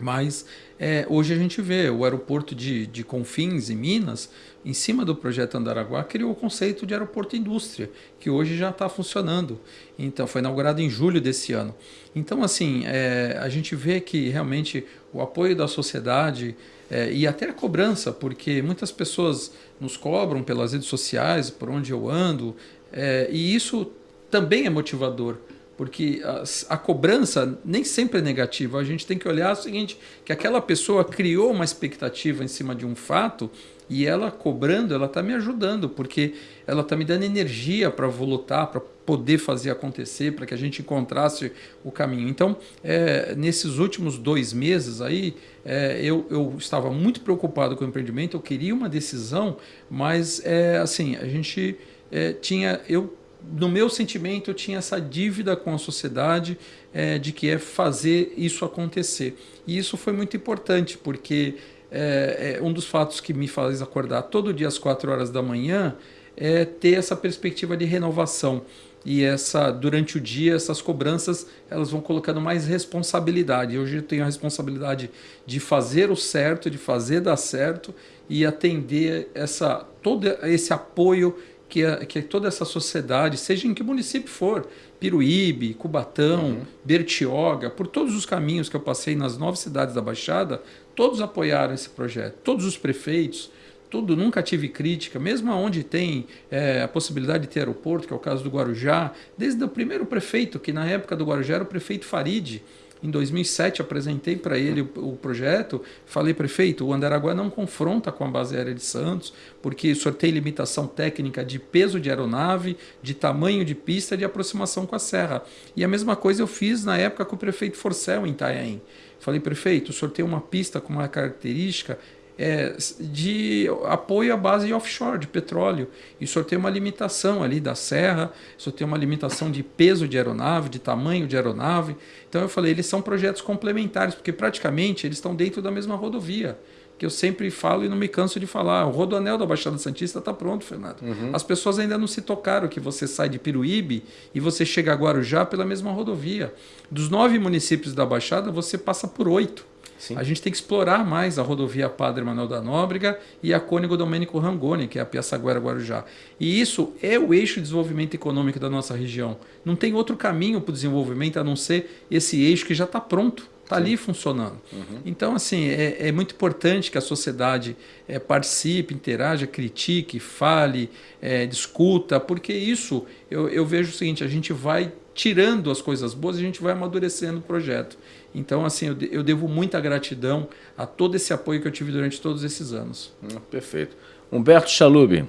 Mas é, hoje a gente vê o aeroporto de, de Confins, em Minas, em cima do projeto Andaraguá, criou o conceito de aeroporto indústria, que hoje já está funcionando. Então, foi inaugurado em julho desse ano. Então, assim, é, a gente vê que realmente o apoio da sociedade é, e até a cobrança, porque muitas pessoas nos cobram pelas redes sociais, por onde eu ando, é, e isso também é motivador porque a, a, cobrança nem sempre é negativa. A gente tem que olhar o seguinte, que aquela pessoa criou uma expectativa em cima de um fato e ela cobrando, ela está me ajudando, porque ela está me dando energia para lutar, para poder fazer acontecer, para que a gente encontrasse o caminho. Então, é, nesses últimos dois meses aí, é, eu, eu estava muito preocupado com o empreendimento, eu queria uma decisão, mas é, assim, a gente é, tinha... Eu no meu sentimento, eu tinha essa dívida com a sociedade é, de que é fazer isso acontecer. E isso foi muito importante, porque é, é, um dos fatos que me faz acordar todo dia às quatro horas da manhã é ter essa perspectiva de renovação. E essa durante o dia, essas cobranças elas vão colocando mais responsabilidade. Hoje eu tenho a responsabilidade de fazer o certo, de fazer dar certo e atender essa, todo esse apoio que, a, que toda essa sociedade, seja em que município for, Piruíbe, Cubatão, uhum. Bertioga, por todos os caminhos que eu passei nas nove cidades da Baixada, todos apoiaram esse projeto, todos os prefeitos, tudo, nunca tive crítica, mesmo onde tem é, a possibilidade de ter aeroporto, que é o caso do Guarujá, desde o primeiro prefeito, que na época do Guarujá era o prefeito Farid, em 2007 apresentei para ele o, projeto, falei, prefeito, o Andaraguá não confronta com a base aérea de Santos, porque o senhor tem limitação técnica de peso de aeronave, de tamanho de pista, de aproximação com a serra. E a mesma coisa eu fiz na época com o prefeito Forcel, em Itanhaém. Falei, prefeito, o senhor tem uma pista com uma característica é, de apoio à base offshore, de petróleo. E o senhor tem uma limitação ali da serra, o senhor tem uma limitação de peso de aeronave, de tamanho de aeronave. Então eu falei, eles são projetos complementares, porque praticamente eles estão dentro da mesma rodovia que eu sempre falo e não me canso de falar. O rodoanel da Baixada Santista está pronto, Fernando. Uhum. As pessoas ainda não se tocaram que você sai de Piruíbe e você chega a Guarujá pela mesma rodovia. Dos nove municípios da Baixada, você passa por oito. Sim. A gente tem que explorar mais a rodovia Padre Manuel da Nóbrega e a Cônigo Domênico Rangoni, que é a Piaçaguera Guarujá. E isso é o eixo de desenvolvimento econômico da nossa região. Não tem outro caminho para o desenvolvimento a não ser esse eixo que já está pronto está ali funcionando. Uhum. Então, assim, é, é, muito importante que a sociedade é, participe, interaja, critique, fale, é, discuta, porque isso eu, eu, vejo o seguinte: a gente vai tirando as coisas boas, a gente vai amadurecendo o projeto. Então, assim, eu, eu devo muita gratidão a todo esse apoio que eu tive durante todos esses anos. Hum, perfeito. Humberto Chalub.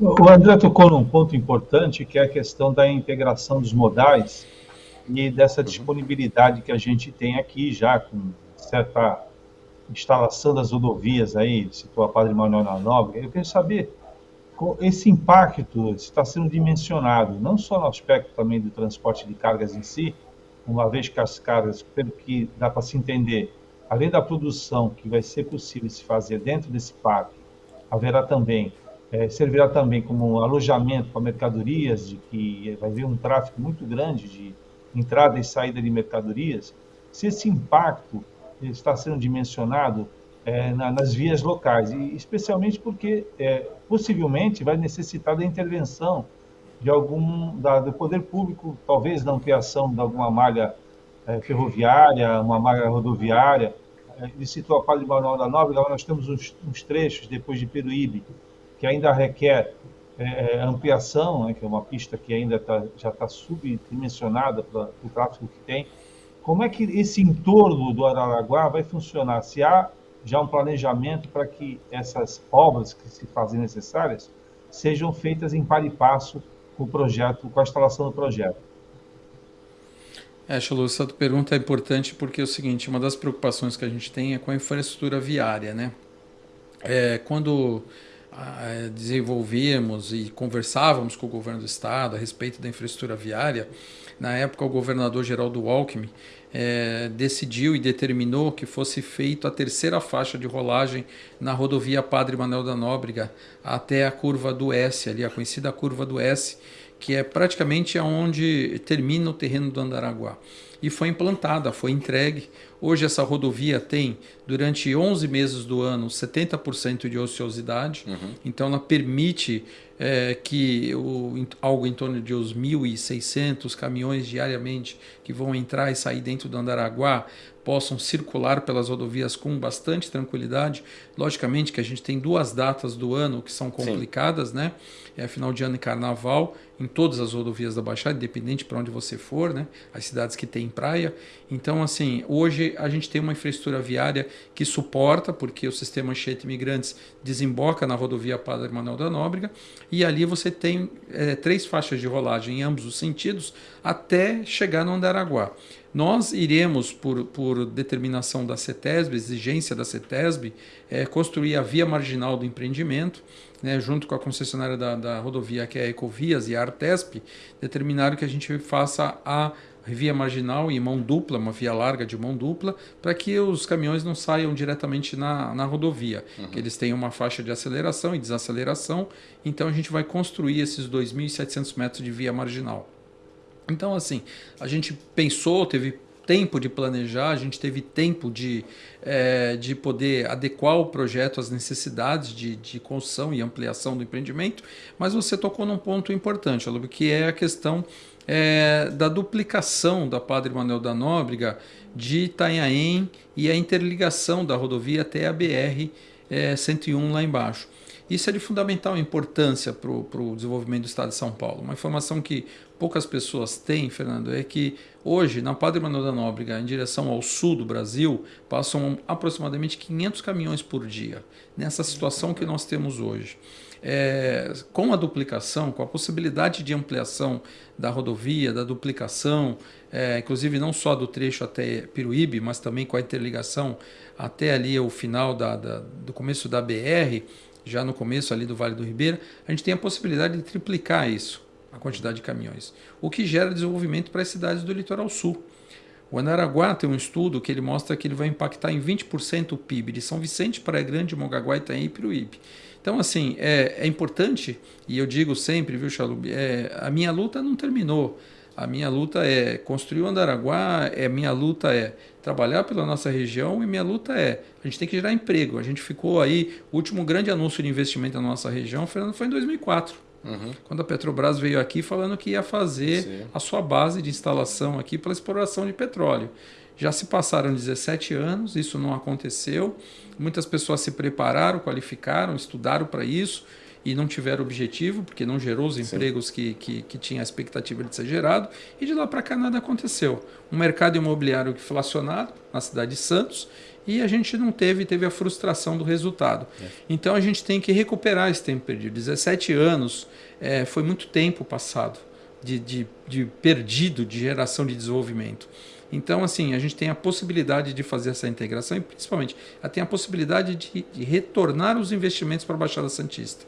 O André tocou num ponto importante, que é a questão da integração dos modais e dessa uhum. disponibilidade que a gente tem aqui já, com certa instalação das rodovias aí, citou a Padre Manuel na Nobre. Eu quero saber esse impacto está sendo dimensionado, não só no aspecto também do transporte de cargas em si, uma vez que as cargas, pelo que dá para se entender, além da produção que vai ser possível se fazer dentro desse parque, haverá também, é, servirá também como um alojamento para mercadorias, de que vai haver um tráfego muito grande de entrada e saída de mercadorias. Se esse impacto está sendo dimensionado é, na, nas vias locais, e especialmente porque é, possivelmente vai necessitar da intervenção de algum da, do poder público, talvez na ampliação de alguma malha é, ferroviária, uma malha rodoviária. É, ele citou a Padre Manuel da agora nós temos uns, uns, trechos depois de Peruíbe, que ainda requer é, ampliação, né, que é uma pista que ainda tá, já está subdimensionada para o tráfego que tem. Como é que esse entorno do Araraguá vai funcionar? Se há já um planejamento para que essas obras que se fazem necessárias sejam feitas em par e passo com o projeto, com a instalação do projeto. É, Chalu, essa pergunta é importante porque é o seguinte, uma das preocupações que a gente tem é com a infraestrutura viária, né? É, quando desenvolvíamos e conversávamos com o governo do estado a respeito da infraestrutura viária, na época o governador Geraldo Alckmin é, decidiu e determinou que fosse feita a terceira faixa de rolagem na rodovia Padre Manuel da Nóbrega até a curva do S, ali a conhecida curva do S, que é praticamente aonde termina o terreno do Andaraguá. E foi implantada, foi entregue. Hoje essa rodovia tem, durante 11 meses do ano, 70% de ociosidade, uhum. então ela permite é, que o, algo em torno de uns 1.600 caminhões diariamente que vão entrar e sair dentro do Andaraguá possam circular pelas rodovias com bastante tranquilidade. Logicamente que a gente tem duas datas do ano que são complicadas, Sim. né? É final de ano e carnaval em todas as rodovias da Baixada, independente para onde você for, né? As cidades que têm praia. Então, assim, hoje a gente tem uma infraestrutura viária que suporta, porque o sistema Anchieta Imigrantes desemboca na rodovia Padre Manuel da Nóbrega, e ali você tem é, três faixas de rolagem em ambos os sentidos até chegar no Andaraguá. Nós iremos, por, por determinação da CETESB, exigência da CETESB, é, construir a via marginal do empreendimento, né, junto com a concessionária da, da, rodovia, que é a Ecovias e a Artesp, determinaram que a gente faça a via marginal em mão dupla, uma via larga de mão dupla, para que os caminhões não saiam diretamente na, na rodovia, uhum. que eles tenham uma faixa de aceleração e desaceleração, então a gente vai construir esses 2.700 metros de via marginal. Então, assim, a gente pensou, teve tempo de planejar, a gente teve tempo de, é, de poder adequar o projeto às necessidades de, de construção e ampliação do empreendimento, mas você tocou num ponto importante, Alub, que é a questão é, da duplicação da Padre Manuel da Nóbrega de Itanhaém e a interligação da rodovia até a BR é, 101 lá embaixo. Isso é de fundamental importância para o desenvolvimento do Estado de São Paulo. Uma informação que poucas pessoas têm, Fernando, é que hoje, na Padre Manuel da Nóbrega, em direção ao sul do Brasil, passam aproximadamente 500 caminhões por dia, nessa situação que nós temos hoje. É, com a duplicação, com a possibilidade de ampliação da rodovia, da duplicação, é, inclusive não só do trecho até Piruíbe, mas também com a interligação até ali o final da, da, do começo da BR, já no começo ali do Vale do Ribeira, a gente tem a possibilidade de triplicar isso a quantidade de caminhões, o que gera desenvolvimento para as cidades do litoral sul. O Anaraguá tem um estudo que ele mostra que ele vai impactar em 20% o PIB de São Vicente, Praia Grande, Mongaguá, Itaim e Piruíbe. Então, assim, é, é importante, e eu digo sempre, viu, Chalub, é, a minha luta não terminou. A minha luta é construir o Andaraguá, é, minha luta é trabalhar pela nossa região e minha luta é, a gente tem que gerar emprego. A gente ficou aí, o último grande anúncio de investimento na nossa região, foi em 2004. Uhum. Quando a Petrobras veio aqui falando que ia fazer Sim. a sua base de instalação aqui para exploração de petróleo. Já se passaram 17 anos, isso não aconteceu. Muitas pessoas se prepararam, qualificaram, estudaram para isso e não tiveram objetivo, porque não gerou os empregos que, que, que tinha a expectativa de ser gerado. E de lá para cá nada aconteceu. Um mercado imobiliário inflacionado na cidade de Santos e a gente não teve, teve a frustração do resultado. É. Então a gente tem que recuperar esse tempo perdido. 17 anos é, foi muito tempo passado de, de, de perdido de geração de desenvolvimento. Então, assim, a gente tem a possibilidade de fazer essa integração e, principalmente, tem a possibilidade de, de retornar os investimentos para a Baixada Santista.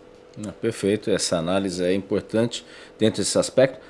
perfeito, essa análise é importante dentro desse aspecto.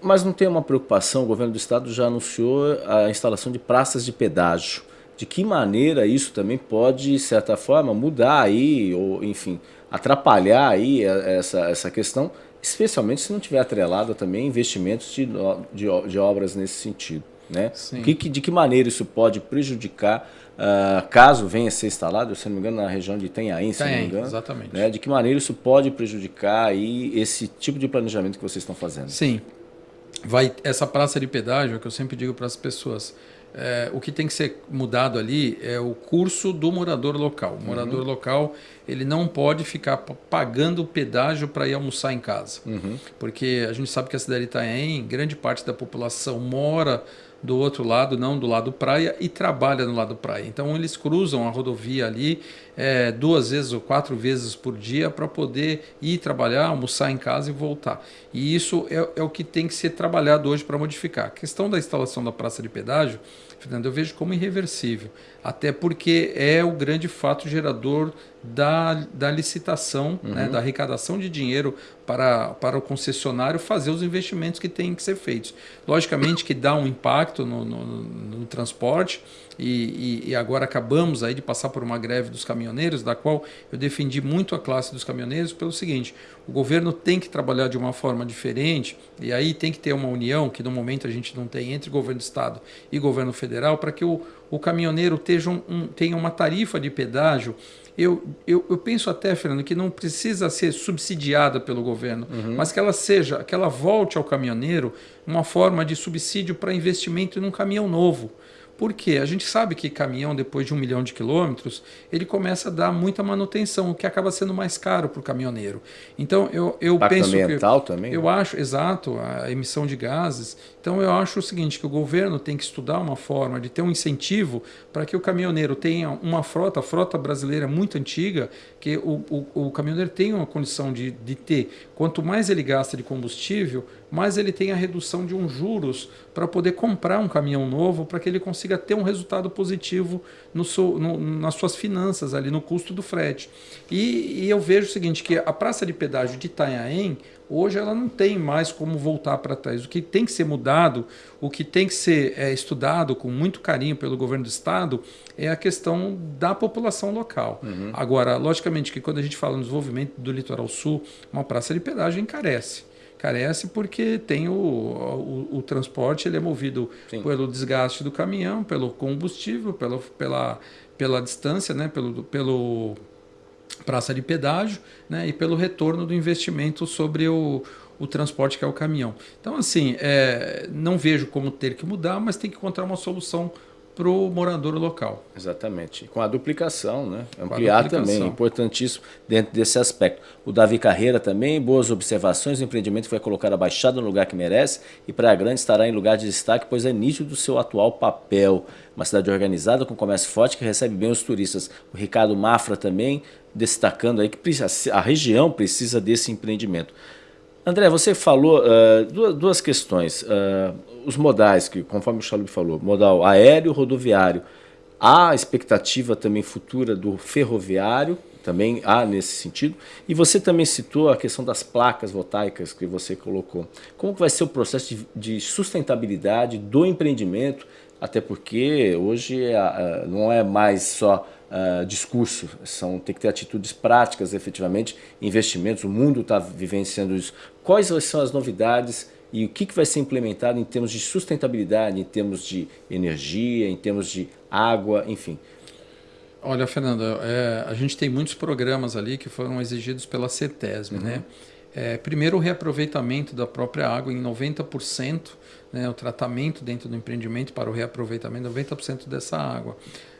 Mas não tem uma preocupação, o governo do estado já anunciou a instalação de praças de pedágio de que maneira isso também pode, de certa forma, mudar aí, ou enfim, atrapalhar aí essa, essa questão, especialmente se não tiver atrelado também investimentos de, de, de obras nesse sentido. Né? Que, de que maneira isso pode prejudicar, uh, caso venha a ser instalado, se não me engano, na região de Itanhaém, se não me engano. Exatamente. Né? De que maneira isso pode prejudicar aí esse tipo de planejamento que vocês estão fazendo? Sim. Vai, essa praça de pedágio, que eu sempre digo para as pessoas, é, o que tem que ser mudado ali é o curso do morador local. O morador uhum. local ele não pode ficar pagando pedágio para ir almoçar em casa. Uhum. Porque a gente sabe que a cidade de Itaém, grande parte da população mora do outro lado, não do lado praia, e trabalha no lado praia. Então eles cruzam a rodovia ali é, duas vezes ou quatro vezes por dia para poder ir trabalhar, almoçar em casa e voltar. E isso é, é o que tem que ser trabalhado hoje para modificar. A questão da instalação da praça de pedágio Fernando, eu vejo como irreversível. Até porque é o grande fato gerador da, da licitação, uhum. né, da arrecadação de dinheiro para, para o concessionário fazer os investimentos que têm que ser feitos. Logicamente que dá um impacto no, no, no transporte, e, e, e, agora acabamos aí de passar por uma greve dos caminhoneiros, da qual eu defendi muito a classe dos caminhoneiros pelo seguinte, o governo tem que trabalhar de uma forma diferente, e aí tem que ter uma união, que no momento a gente não tem, entre governo do Estado e governo federal, para que o, o caminhoneiro tenha, um, tenha uma tarifa de pedágio eu, eu, eu, penso até, Fernando, que não precisa ser subsidiada pelo governo, uhum. mas que ela seja, que ela volte ao caminhoneiro uma forma de subsídio para investimento num caminhão novo. Porque a gente sabe que caminhão, depois de um milhão de quilômetros, ele começa a dar muita manutenção, o que acaba sendo mais caro para o caminhoneiro. Então, eu, eu penso ambiental que, também? Eu né? acho, exato, a emissão de gases. Então, eu acho o seguinte, que o governo tem que estudar uma forma de ter um incentivo para que o caminhoneiro tenha uma frota, a frota brasileira é muito antiga, que o, o, o caminhoneiro tenha uma condição de, de ter. Quanto mais ele gasta de combustível, mais ele tem a redução de uns juros para poder comprar um caminhão novo, para que ele consiga ter um resultado positivo no seu, no, nas suas finanças, ali no custo do frete. E, e, eu vejo o seguinte, que a praça de pedágio de Itanhaém, hoje ela não tem mais como voltar para trás. O que tem que ser mudado, o que tem que ser é, estudado com muito carinho pelo governo do estado é a questão da população local. Uhum. Agora, logicamente que quando a gente fala no desenvolvimento do litoral sul, uma praça de pedágio encarece carece porque tem o, o, o transporte ele é movido Sim. pelo desgaste do caminhão, pelo combustível, pelo, pela, pela distância, né, pelo, pelo praça de pedágio né, e pelo retorno do investimento sobre o, o transporte que é o caminhão. Então, assim, é, não vejo como ter que mudar, mas tem que encontrar uma solução para o morador local. Exatamente. Com a duplicação, né? Ampliar duplicação. também, importantíssimo dentro desse aspecto. O Davi Carreira também, boas observações, o empreendimento foi colocar a Baixada no lugar que merece e Praia Grande estará em lugar de destaque, pois é nítido do seu atual papel. Uma cidade organizada, com comércio forte, que recebe bem os turistas. O Ricardo Mafra também, destacando aí que a região precisa desse empreendimento. André, você falou uh, duas, duas, questões. Uh, os modais, que conforme o Chalub falou, modal aéreo, rodoviário. Há expectativa também futura do ferroviário, também há nesse sentido. E você também citou a questão das placas voltaicas que você colocou. Como vai ser o processo de, de sustentabilidade do empreendimento? Até porque hoje uh, não é mais só uh, discurso, são, tem que ter atitudes práticas, efetivamente, investimentos, o mundo está vivenciando isso. Quais são as novidades e o que, que vai ser implementado em termos de sustentabilidade, em termos de energia, em termos de água, enfim? Olha, Fernanda, é, a gente tem muitos programas ali que foram exigidos pela CETESB, uhum. né? É, primeiro, o reaproveitamento da própria água em 90%, né, o tratamento dentro do empreendimento para o reaproveitamento, 90% dessa água.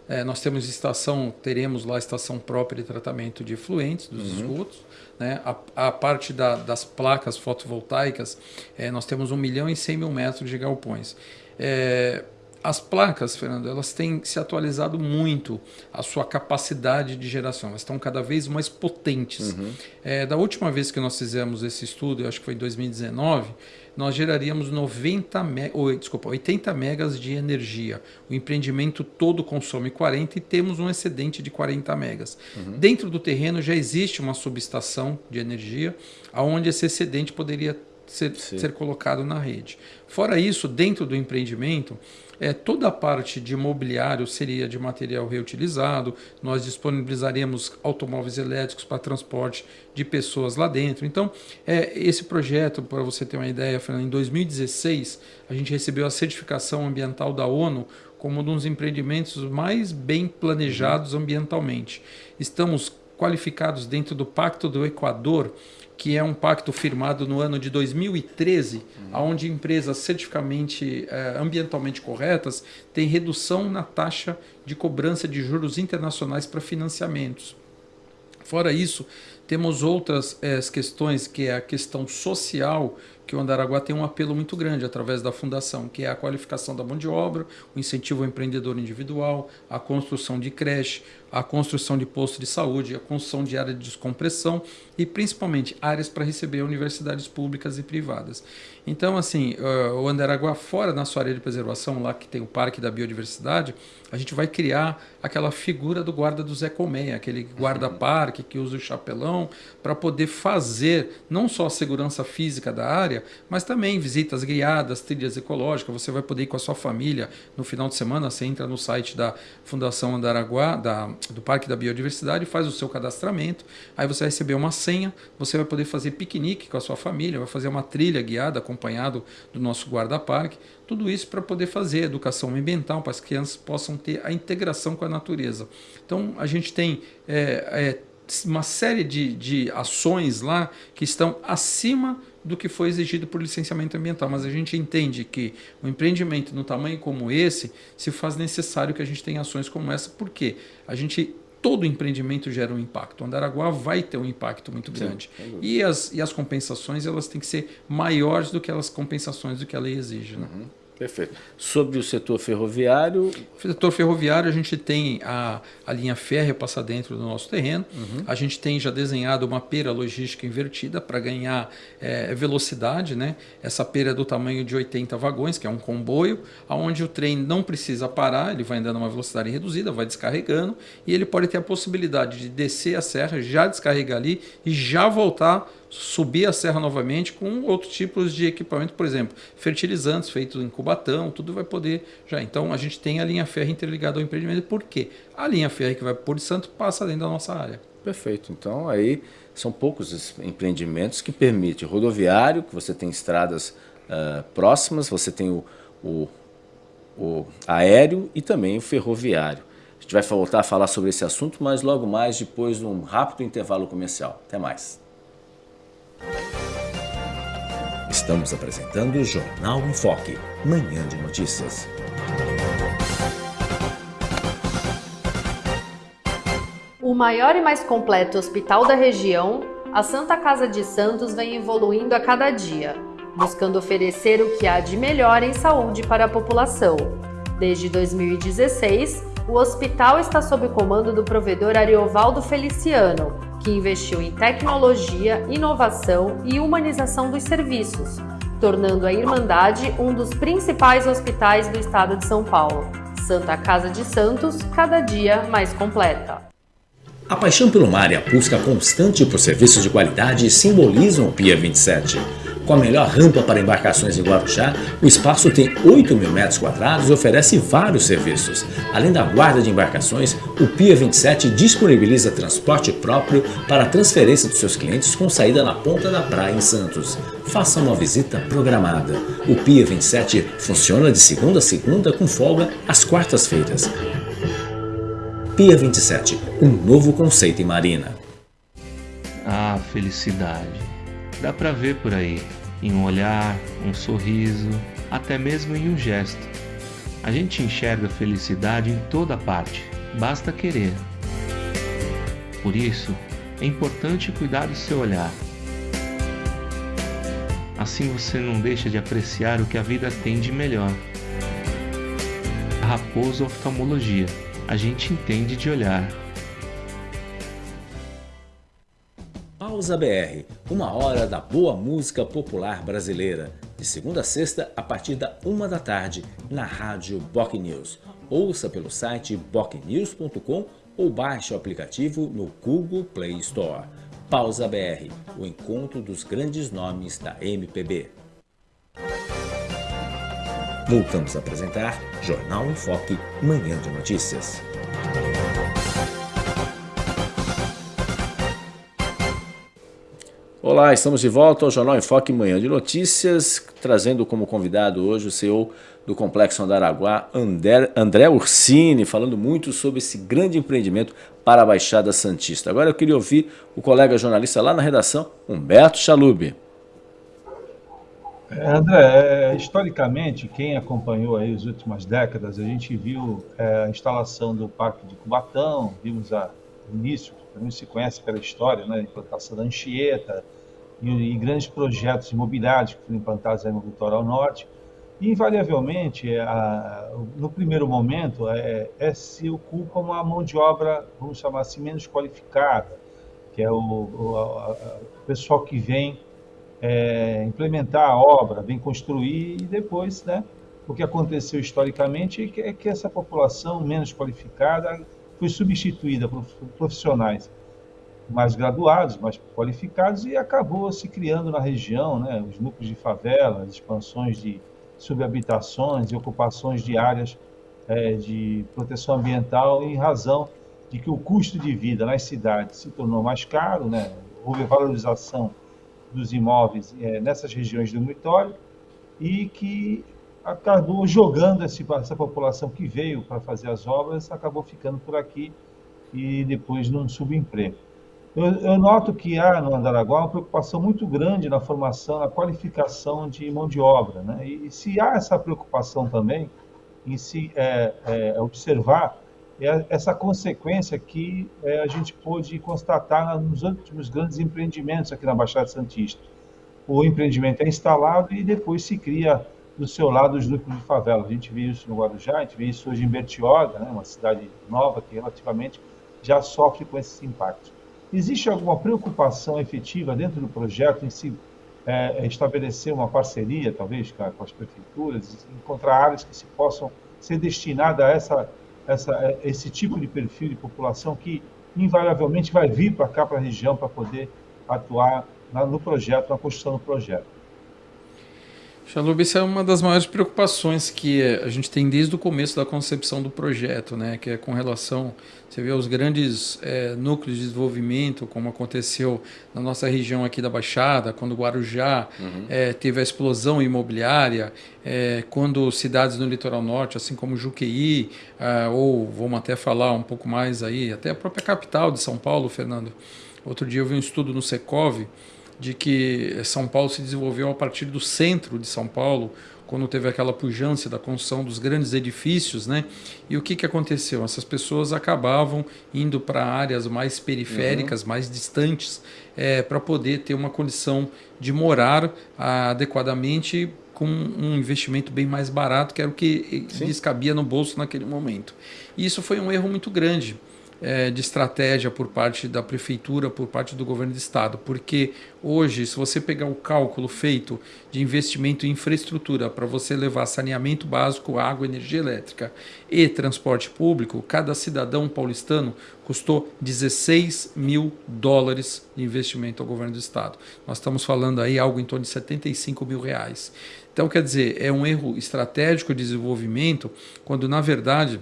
É, nós temos estação, teremos lá estação própria de tratamento de efluentes dos uhum. esgotos. Né? A, a parte da, das placas fotovoltaicas, é, nós temos 1 milhão e 100 mil metros de galpões. É, as placas, Fernando, elas têm se atualizado muito a sua capacidade de geração. Elas estão cada vez mais potentes. Uhum. É, da última vez que nós fizemos esse estudo, eu acho que foi em 2019, nós geraríamos 90 me... ou, desculpa, 80 megas de energia. O empreendimento todo consome 40 e temos um excedente de 40 megas. Uhum. Dentro do terreno já existe uma subestação de energia, onde esse excedente poderia ser, ser colocado na rede. Fora isso, dentro do empreendimento, é, toda a parte de imobiliário seria de material reutilizado, nós disponibilizaremos automóveis elétricos para transporte de pessoas lá dentro. Então, é, esse projeto, para você ter uma ideia, em 2016, a gente recebeu a certificação ambiental da ONU como um dos empreendimentos mais bem planejados ambientalmente. Estamos qualificados dentro do Pacto do Equador, que é um pacto firmado no ano de 2013, uhum. onde empresas certificamente eh, ambientalmente corretas têm redução na taxa de cobrança de juros internacionais para financiamentos. Fora isso, temos outras eh, questões, que é a questão social, que o Andaraguá tem um apelo muito grande através da fundação, que é a qualificação da mão de obra, o incentivo ao empreendedor individual, a construção de creche, a construção de posto de saúde, a construção de área de descompressão e principalmente áreas para receber universidades públicas e privadas. Então, assim, o Andaraguá fora na sua área de preservação, lá que tem o Parque da Biodiversidade, a gente vai criar aquela figura do guarda do Zé Colmeia, aquele guarda-parque que usa o chapelão para poder fazer não só a segurança física da área, mas também visitas guiadas, trilhas ecológicas. Você vai poder ir com a sua família no final de semana. Você entra no site da Fundação Andaraguá, da, do Parque da Biodiversidade, faz o seu cadastramento. Aí você vai receber uma senha, você vai poder fazer piquenique com a sua família, vai fazer uma trilha guiada acompanhado do nosso guarda-parque. Tudo isso para poder fazer educação ambiental, para as crianças possam ter a integração com a natureza. Então, a gente tem é, é, uma série de, de ações lá que estão acima do que foi exigido por licenciamento ambiental, mas a gente entende que o um empreendimento no tamanho como esse se faz necessário que a gente tenha ações como essa, porque a gente todo empreendimento gera um impacto. O Andaraguá vai ter um impacto muito grande. Sim, e, as, e as compensações elas têm que ser maiores do que as compensações do que a lei exige. Né? Uhum. Perfeito. Sobre o setor ferroviário? O setor ferroviário, a gente tem a, a linha férrea passar dentro do nosso terreno. Uhum. A gente tem já desenhado uma pera logística invertida para ganhar é, velocidade. Né? Essa pera é do tamanho de 80 vagões, que é um comboio, onde o trem não precisa parar, ele vai andando a uma velocidade reduzida, vai descarregando, e ele pode ter a possibilidade de descer a serra, já descarregar ali e já voltar subir a serra novamente com outros tipos de equipamento, por exemplo, fertilizantes feitos em cubatão, tudo vai poder já. Então a gente tem a linha férrea interligada ao empreendimento, porque a linha férrea que vai por Santo passa dentro da nossa área. Perfeito. Então aí são poucos os empreendimentos que permitem rodoviário, que você tem estradas uh, próximas, você tem o, o, o aéreo e também o ferroviário. A gente vai voltar a falar sobre esse assunto, mas logo mais depois de um rápido intervalo comercial. Até mais. Estamos apresentando o Jornal em Foque, manhã de notícias. O maior e mais completo hospital da região, a Santa Casa de Santos vem evoluindo a cada dia, buscando oferecer o que há de melhor em saúde para a população. Desde 2016, o hospital está sob comando do provedor Ariovaldo Feliciano, que investiu em tecnologia, inovação e humanização dos serviços, tornando a Irmandade um dos principais hospitais do estado de São Paulo. Santa Casa de Santos, cada dia mais completa. A paixão pelo mar e a busca constante por serviços de qualidade simbolizam o Pia 27. Com a melhor rampa para embarcações em Guarujá, o espaço tem 8 mil metros quadrados e oferece vários serviços. Além da guarda de embarcações, o Pia 27 disponibiliza transporte próprio para a transferência dos seus clientes com saída na ponta da praia em Santos. Faça uma visita programada. O Pia 27 funciona de segunda a segunda com folga às quartas-feiras. Pia 27, um novo conceito em marina. Ah, felicidade Dá para ver por aí, em um olhar, um sorriso, até mesmo em um gesto. A gente enxerga felicidade em toda parte, basta querer. Por isso, é importante cuidar do seu olhar. Assim você não deixa de apreciar o que a vida tem de melhor. Raposo Oftalmologia, a gente entende de olhar. Pausa BR, uma hora da boa música popular brasileira, de segunda a sexta a partir da uma da tarde, na rádio Boc News. Ouça pelo site bocnews.com ou baixe o aplicativo no Google Play Store. Pausa BR, o encontro dos grandes nomes da MPB. Voltamos a apresentar Jornal em Foque, Manhã de Notícias. Olá, estamos de volta ao Jornal em Foque Manhã de Notícias, trazendo como convidado hoje o CEO do Complexo Andaraguá, André, Ursini, falando muito sobre esse grande empreendimento para a Baixada Santista. Agora eu queria ouvir o colega jornalista lá na redação, Humberto Chalube. É, André, é, historicamente, quem acompanhou aí as últimas décadas, a gente viu é, a instalação do Parque de Cubatão, vimos a, início, que não se conhece aquela história, né, a implantação da Anchieta, e, e grandes projetos imobiliários que foram implantados no litoral norte. E, invariavelmente, é, a, no primeiro momento, é, é, se ocupa uma mão de obra, vamos chamar assim, menos qualificada, que é o, o, a, o pessoal que vem é, implementar a obra, vem construir e depois, né, o que aconteceu historicamente é que essa população menos qualificada foi substituída por profissionais mais graduados, mais qualificados e acabou se criando na região, né, os núcleos de favela, expansões de subhabitações e ocupações de áreas é, de proteção ambiental em razão de que o custo de vida nas cidades se tornou mais caro, né, houve valorização dos imóveis é, nessas regiões do dormitório e que acabou jogando esse, essa população que veio para fazer as obras, acabou ficando por aqui e depois num subemprego. Eu, eu noto que há no Andaraguá uma preocupação muito grande na formação, na qualificação de mão de obra. Né? E, e se há essa preocupação também em se é, é, observar é essa consequência que é, a gente pôde constatar nos últimos grandes empreendimentos aqui na Baixada Santista. O empreendimento é instalado e depois se cria do seu lado os núcleos de favela. A gente vê isso no Guarujá, a gente vê isso hoje em Bertioga, né, uma cidade nova que relativamente já sofre com esses impactos. Existe alguma preocupação efetiva dentro do projeto em se é, é estabelecer uma parceria, talvez, com as prefeituras, encontrar áreas que se possam ser destinadas a essa, essa, é, esse tipo de perfil de população que invariavelmente vai vir para cá, para a região, para poder atuar na, no projeto, na construção do projeto. Xaluba, isso é uma das maiores preocupações que a gente tem desde o começo da concepção do projeto, né? que é com relação, você vê os grandes é, núcleos de desenvolvimento, como aconteceu na nossa região aqui da Baixada, quando Guarujá uhum. é, teve a explosão imobiliária, é, quando cidades no litoral norte, assim como Juqueí, é, ou vamos até falar um pouco mais aí, até a própria capital de São Paulo, Fernando. Outro dia eu vi um estudo no Secov, de que São Paulo se desenvolveu a partir do centro de São Paulo, quando teve aquela pujança da construção dos grandes edifícios, né? E o que, que aconteceu? Essas pessoas acabavam indo para áreas mais periféricas, uhum. mais distantes, é, para poder ter uma condição de morar adequadamente com um investimento bem mais barato, que era o que Sim. lhes cabia no bolso naquele momento. E isso foi um erro muito grande é, de estratégia por parte da prefeitura, por parte do governo do estado, porque hoje, se você pegar o cálculo feito de investimento em infraestrutura para você levar saneamento básico, água, energia elétrica e transporte público, cada cidadão paulistano custou 16 mil dólares de investimento ao governo do estado. Nós estamos falando aí algo em torno de 75 mil reais. Então, quer dizer, é um erro estratégico de desenvolvimento, quando na verdade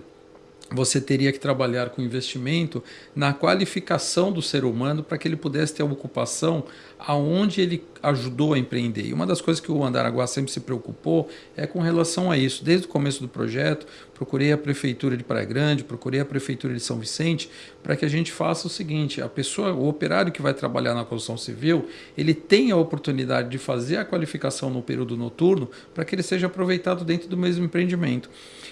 você teria que trabalhar com investimento na qualificação do ser humano para que ele pudesse ter uma ocupação aonde ele ajudou a empreender. E uma das coisas que o Andaraguá sempre se preocupou é com relação a isso. Desde o começo do projeto, procurei a prefeitura de Praia Grande, procurei a prefeitura de São Vicente, para que a gente faça o seguinte: a pessoa, o operário que vai trabalhar na construção civil, ele tem a oportunidade de fazer a qualificação no período noturno para que ele seja aproveitado dentro do mesmo empreendimento.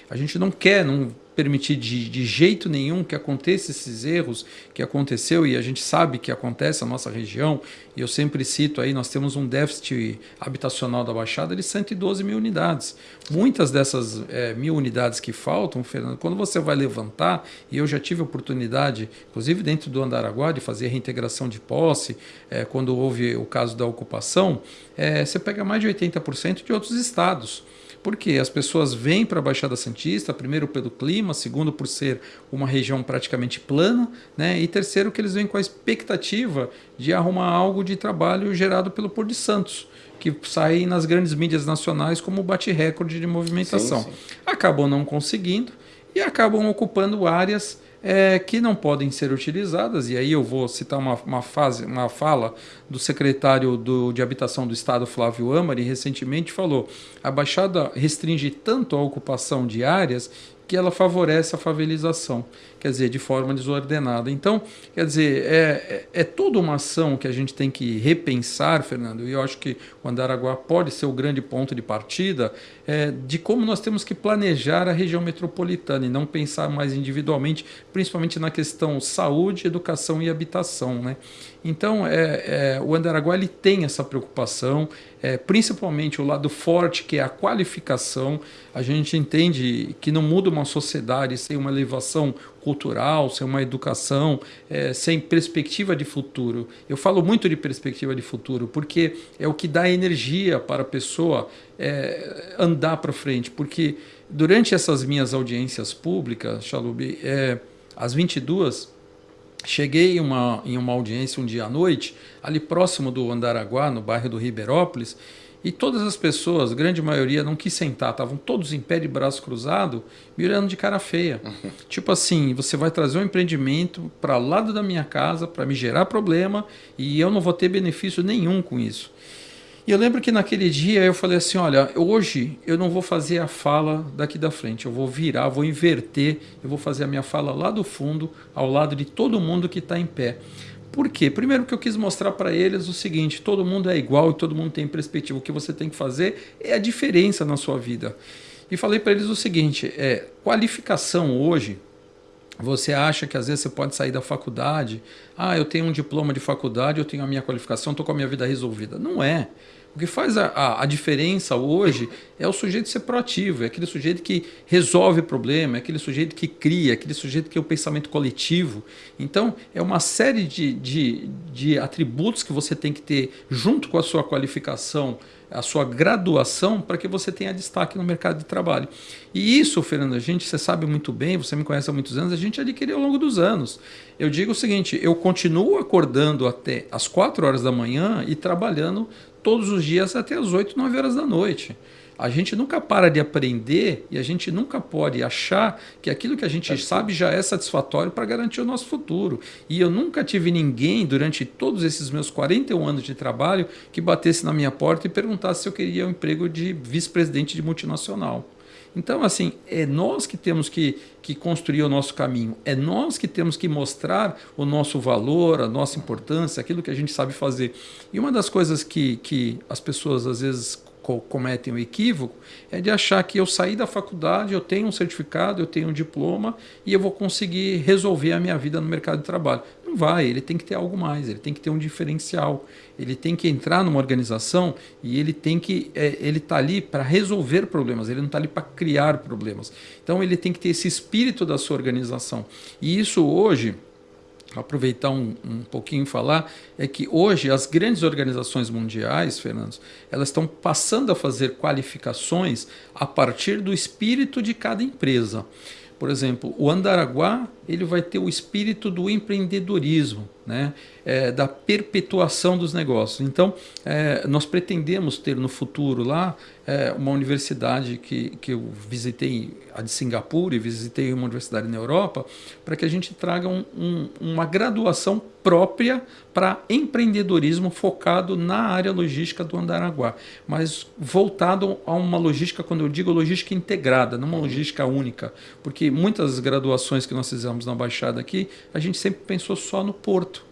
A gente não quer, não permitir de, de jeito nenhum que aconteça esses erros que aconteceu e a gente sabe que acontece na nossa região. E eu sempre cito aí, nós temos um déficit habitacional da Baixada de 112 mil unidades. Muitas dessas é, mil unidades que faltam, Fernando, quando você vai levantar, e eu já tive oportunidade, inclusive dentro do Andaraguá, de fazer reintegração de posse, é, quando houve o caso da ocupação, é, você pega mais de 80% de outros estados. Porque as pessoas vêm para a Baixada Santista, primeiro pelo clima, segundo por ser uma região praticamente plana, né? e terceiro que eles vêm com a expectativa de arrumar algo de trabalho gerado pelo Porto de Santos que sai nas grandes mídias nacionais como bate-recorde de movimentação. Sim, sim. Acabam não conseguindo e acabam ocupando áreas é, que não podem ser utilizadas, e aí eu vou citar uma, uma, fase, uma fala do secretário do, de Habitação do Estado, Flávio Amari, recentemente falou: a Baixada restringe tanto a ocupação de áreas que ela favorece a favelização, quer dizer, de forma desordenada. Então, quer dizer, é, é, é, toda uma ação que a gente tem que repensar, Fernando, e eu acho que o Andaraguá pode ser o grande ponto de partida é, de como nós temos que planejar a região metropolitana e não pensar mais individualmente, principalmente na questão saúde, educação e habitação. Né? Então, é, é, o Andaraguá ele tem essa preocupação, é, principalmente o lado forte, que é a qualificação. A gente entende que não muda uma sociedade sem uma elevação cultural, sem uma educação, é, sem perspectiva de futuro. Eu falo muito de perspectiva de futuro, porque é o que dá energia para a pessoa é, andar para frente. Porque durante essas minhas audiências públicas, Chalubi, é, às 22 Cheguei em uma, em uma audiência um dia à noite, ali próximo do Andaraguá, no bairro do Ribeirópolis, e todas as pessoas, grande maioria, não quis sentar, estavam todos em pé de braço cruzado, me olhando de cara feia. Uhum. Tipo assim, você vai trazer um empreendimento para lado da minha casa para me gerar problema e eu não vou ter benefício nenhum com isso. E eu lembro que naquele dia eu falei assim, olha, hoje eu não vou fazer a fala daqui da frente, eu vou virar, vou inverter, eu vou fazer a minha fala lá do fundo, ao lado de todo mundo que está em pé. Por quê? Primeiro que eu quis mostrar para eles o seguinte, todo mundo é igual e todo mundo tem perspectiva. O que você tem que fazer é a diferença na sua vida. E falei para eles o seguinte, é, qualificação hoje, você acha que às vezes você pode sair da faculdade, ah, eu tenho um diploma de faculdade, eu tenho a minha qualificação, estou com a minha vida resolvida. Não é. O que faz a, a, a, diferença hoje é o sujeito ser proativo, é aquele sujeito que resolve problema, é aquele sujeito que cria, é aquele sujeito que é o pensamento coletivo. Então, é uma série de, de, de atributos que você tem que ter junto com a sua qualificação, a sua graduação, para que você tenha destaque no mercado de trabalho. E isso, Fernando, a gente, você sabe muito bem, você me conhece há muitos anos, a gente adquiriu ao longo dos anos. Eu digo o seguinte, eu continuo acordando até as 4 horas da manhã e trabalhando todos os dias até as 8, 9 horas da noite. A gente nunca para de aprender e a gente nunca pode achar que aquilo que a gente sabe já é satisfatório para garantir o nosso futuro. E eu nunca tive ninguém, durante todos esses meus 41 anos de trabalho, que batesse na minha porta e perguntasse se eu queria um emprego de vice-presidente de multinacional. Então, assim, é nós que temos que, que construir o nosso caminho, é nós que temos que mostrar o nosso valor, a nossa importância, aquilo que a gente sabe fazer. E uma das coisas que, que as pessoas às vezes cometem o equívoco é de achar que eu saí da faculdade, eu tenho um certificado, eu tenho um diploma e eu vou conseguir resolver a minha vida no mercado de trabalho. Não vai, ele tem que ter algo mais, ele tem que ter um diferencial, ele tem que entrar numa organização e ele tem que, é, ele está ali para resolver problemas, ele não está ali para criar problemas. Então ele tem que ter esse espírito da sua organização. E isso hoje, aproveitar um, um pouquinho e falar, é que hoje as grandes organizações mundiais, Fernando, elas estão passando a fazer qualificações a partir do espírito de cada empresa. Por exemplo, o Andaraguá ele vai ter o espírito do empreendedorismo, né? É, da perpetuação dos negócios. Então, é, nós pretendemos ter no futuro lá é, uma universidade que, que eu visitei, a de Singapura, e visitei uma universidade na Europa, para que a gente traga um, um, uma graduação própria para empreendedorismo focado na área logística do Andaraguá, mas voltado a uma logística, quando eu digo logística integrada, não uma logística única, porque muitas graduações que nós fizemos na Baixada aqui, a gente sempre pensou só no porto.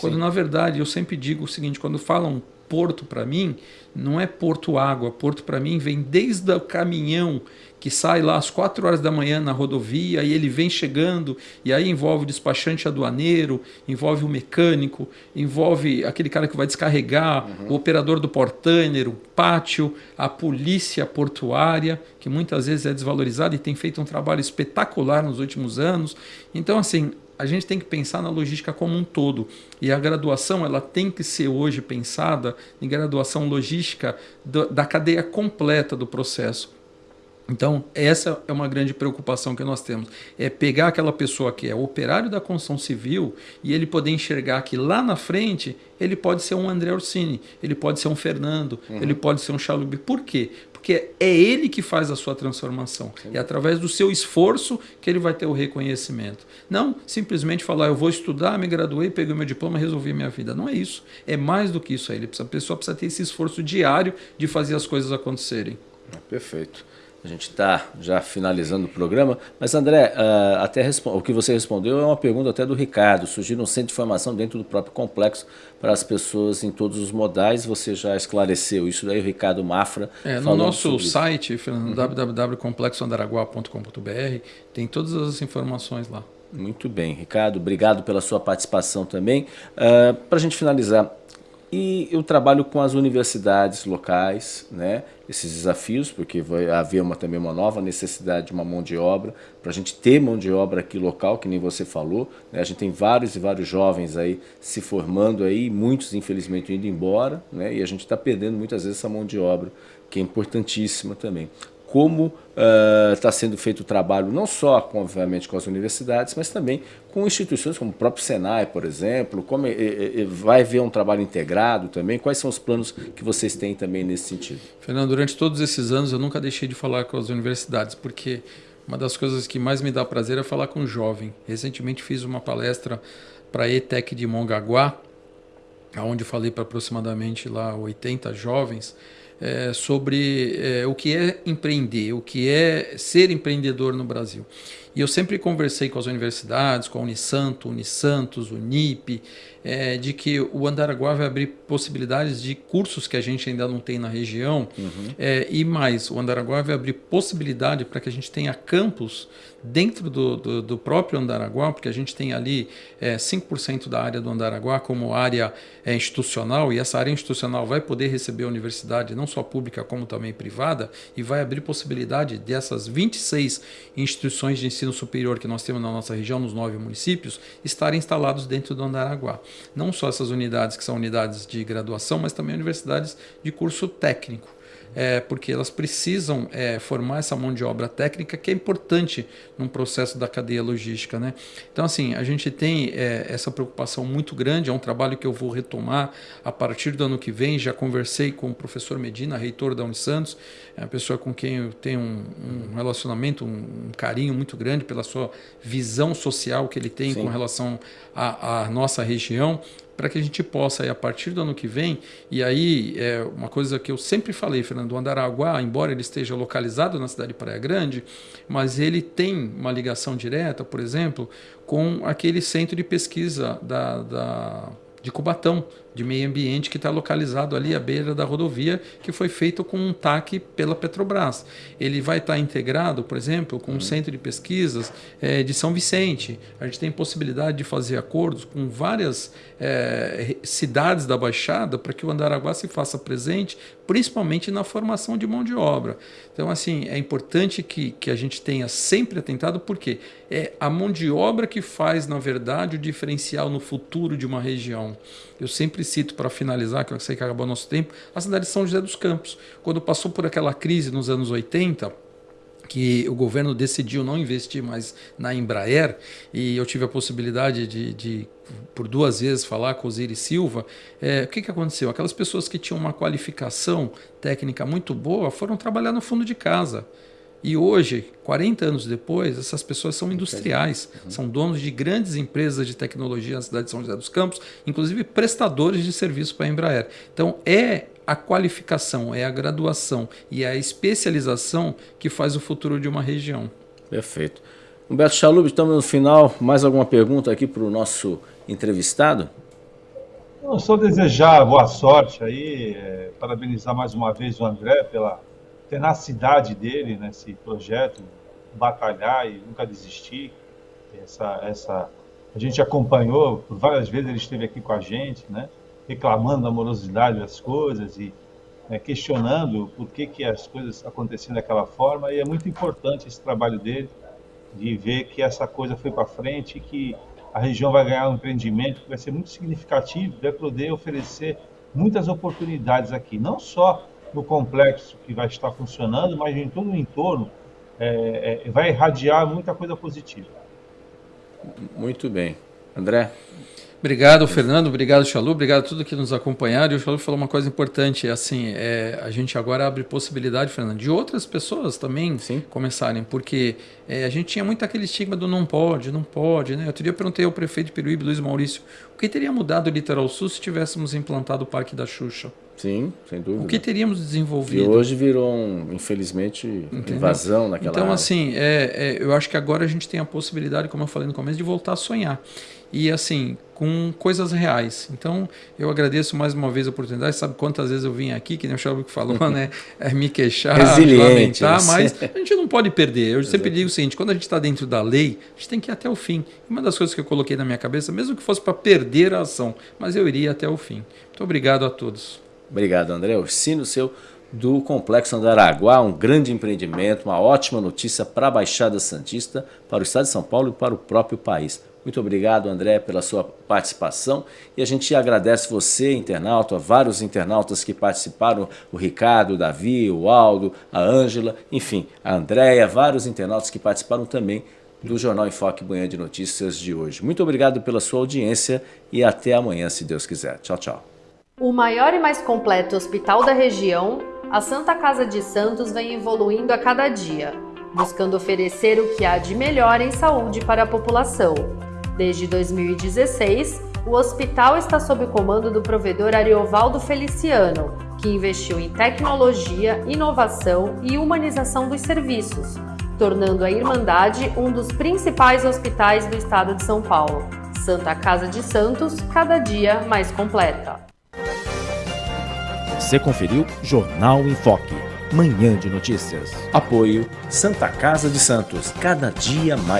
Quando Sim. na verdade eu sempre digo o seguinte, quando falam porto para mim, não é porto água, porto para mim vem desde o caminhão que sai lá às 4 horas da manhã na rodovia e ele vem chegando e aí envolve o despachante aduaneiro, envolve o mecânico, envolve aquele cara que vai descarregar, uhum. o operador do portainer, o pátio, a polícia portuária, que muitas vezes é desvalorizada e tem feito um trabalho espetacular nos últimos anos. Então, assim, a gente tem que pensar na logística como um todo. E a graduação ela tem que ser hoje pensada em graduação logística da cadeia completa do processo. Então, essa é uma grande preocupação que nós temos. É pegar aquela pessoa que é operário da construção civil e ele poder enxergar que lá na frente ele pode ser um André Orsini, ele pode ser um Fernando, uhum. ele pode ser um Chalubi. Por quê? Porque é ele que faz a sua transformação. Sim. É através do seu esforço que ele vai ter o reconhecimento. Não simplesmente falar, eu vou estudar, me graduei, peguei meu diploma, resolvi minha vida. Não é isso. É mais do que isso aí. A pessoa precisa ter esse esforço diário de fazer as coisas acontecerem. Perfeito. A gente está já finalizando o programa, mas André, uh, até o que você respondeu é uma pergunta até do Ricardo. Surgiu um centro de formação dentro do próprio complexo para as pessoas em todos os modais. Você já esclareceu isso daí, o Ricardo Mafra. É, no nosso site, uhum. www.complexoandaraguá.com.br, tem todas as informações lá. Muito bem, Ricardo, obrigado pela sua participação também. Uh, para a gente finalizar, e eu trabalho com as universidades locais, né? esses desafios, porque vai haver uma, também uma nova necessidade de uma mão de obra, para a gente ter mão de obra aqui local, que nem você falou. Né? A gente tem vários e vários jovens aí se formando aí, muitos infelizmente indo embora, né? e a gente está perdendo muitas vezes essa mão de obra, que é importantíssima também como está uh, sendo feito o trabalho, não só, obviamente, com as universidades, mas também com instituições como o próprio Senai, por exemplo, como vai haver um trabalho integrado também, quais são os planos que vocês têm também nesse sentido? Fernando, durante todos esses anos eu nunca deixei de falar com as universidades, porque uma das coisas que mais me dá prazer é falar com jovem. Recentemente fiz uma palestra para a ETEC de Mongaguá, onde falei para aproximadamente lá 80 jovens, é, sobre é, o que é empreender, o que é ser empreendedor no Brasil. E eu sempre conversei com as universidades, com a Unisanto, Unisantos, Unip, é, de que o Andaraguá vai abrir possibilidades de cursos que a gente ainda não tem na região. Uhum. É, e mais, o Andaraguá vai abrir possibilidade para que a gente tenha campos dentro do, do, do, próprio Andaraguá, porque a gente tem ali é, 5% da área do Andaraguá como área é, institucional, e essa área institucional vai poder receber a universidade, não só pública como também privada, e vai abrir possibilidade dessas 26 instituições de ensino superior que nós temos na nossa região, nos nove municípios, estarem instalados dentro do Andaraguá. Não só essas unidades que são unidades de graduação, mas também universidades de curso técnico é, porque elas precisam é, formar essa mão de obra técnica que é importante num processo da cadeia logística. Né? Então, assim, a gente tem é, essa preocupação muito grande, é um trabalho que eu vou retomar a partir do ano que vem. Já conversei com o professor Medina, reitor da Unisantos, é uma pessoa com quem eu tenho um, um relacionamento, um, um, carinho muito grande pela sua visão social que ele tem Sim. com relação à nossa região para que a gente possa, aí, a partir do ano que vem, e aí é uma coisa que eu sempre falei, Fernando, o Andaraguá, embora ele esteja localizado na cidade de Praia Grande, mas ele tem uma ligação direta, por exemplo, com aquele centro de pesquisa da, da de Cubatão, de meio ambiente que está localizado ali à beira da rodovia, que foi feito com um TAC pela Petrobras. Ele vai estar tá integrado, por exemplo, com o um centro de pesquisas é, de São Vicente. A gente tem possibilidade de fazer acordos com várias é, cidades da Baixada para que o Andaraguá se faça presente, principalmente na formação de mão de obra. Então, assim, é importante que, que a gente tenha sempre atentado, porque é a mão de obra que faz, na verdade, o diferencial no futuro de uma região. Eu sempre cito para finalizar, que eu sei que acabou nosso tempo, a cidade de São José dos Campos. Quando passou por aquela crise nos anos 80, que o governo decidiu não investir mais na Embraer, e eu tive a possibilidade de, de por duas vezes falar com o Osiris Silva, é, o que, que aconteceu? Aquelas pessoas que tinham uma qualificação técnica muito boa foram trabalhar no fundo de casa. E hoje, 40 anos depois, essas pessoas são industriais, uhum. são donos de grandes empresas de tecnologia na cidade de São José dos Campos, inclusive prestadores de serviço para a Embraer. Então, é a qualificação, é a graduação e a especialização que faz o futuro de uma região. Perfeito. Humberto Chalub, estamos no final. Mais alguma pergunta aqui para o nosso entrevistado? Não, só desejar boa sorte aí, é, parabenizar mais uma vez o André pela tenacidade dele nesse projeto, batalhar e nunca desistir. Essa, essa, a gente acompanhou por várias vezes, ele esteve aqui com a gente, né? reclamando da morosidade das coisas e né, questionando por que, que as coisas aconteciam daquela forma. E é muito importante esse trabalho dele, de ver que essa coisa foi para frente e que a região vai ganhar um empreendimento que vai ser muito significativo, vai poder oferecer muitas oportunidades aqui, não só no complexo que vai estar funcionando, mas em todo o entorno, é, é, vai irradiar muita coisa positiva. Muito bem. André? Obrigado, Fernando. Obrigado, Chalu. Obrigado a todos que nos acompanharam. E o Chalu falou uma coisa importante. Assim, é, a gente agora abre possibilidade, Fernando, de outras pessoas também Sim. começarem. Porque é, a gente tinha muito aquele estigma do não pode, não pode. Né? Outro dia eu perguntei ao prefeito de Peruíbe, Luiz Maurício, o que teria mudado o Litoral Sul se tivéssemos implantado o Parque da Xuxa? Sim, sem dúvida. O que teríamos E desenvolvido? hoje virou, um, infelizmente, Entendeu? invasão naquela Então, área. assim, é, é, eu acho que agora a gente tem a possibilidade, como eu falei no começo, de voltar a sonhar. E, assim, com coisas reais. Então, eu agradeço mais uma vez a oportunidade. Sabe quantas vezes eu vim aqui, que nem o Xavier falou, né? É, me queixar, Resiliente, lamentar, você. mas a gente não pode perder. Eu sempre digo o seguinte: quando a gente está dentro da lei, a gente tem que ir até o fim. E uma das coisas que eu coloquei na minha cabeça, mesmo que fosse para perder a ação, mas eu iria até o fim. Muito obrigado a todos. Obrigado, André. O sino seu do Complexo Andaraguá, um grande empreendimento, uma ótima notícia para a Baixada Santista, para o Estado de São Paulo e para o próprio país. Muito obrigado, André, pela sua participação e a gente agradece você, internauta, vários internautas que participaram, o Ricardo, o Davi, o Aldo, a Ângela, enfim, a Andréia, vários internautas que participaram também do Jornal Enfoque Manhã de Notícias de hoje. Muito obrigado pela sua audiência e até amanhã, se Deus quiser. Tchau, tchau. O maior e mais completo hospital da região, a Santa Casa de Santos vem evoluindo a cada dia, buscando oferecer o que há de melhor em saúde para a população. Desde 2016, o hospital está sob o comando do provedor Ariovaldo Feliciano, que investiu em tecnologia, inovação e humanização dos serviços, tornando a Irmandade um dos principais hospitais do estado de São Paulo. Santa Casa de Santos, cada dia mais completa. Você conferiu Jornal em Foque, manhã de notícias. Apoio Santa Casa de Santos, cada dia mais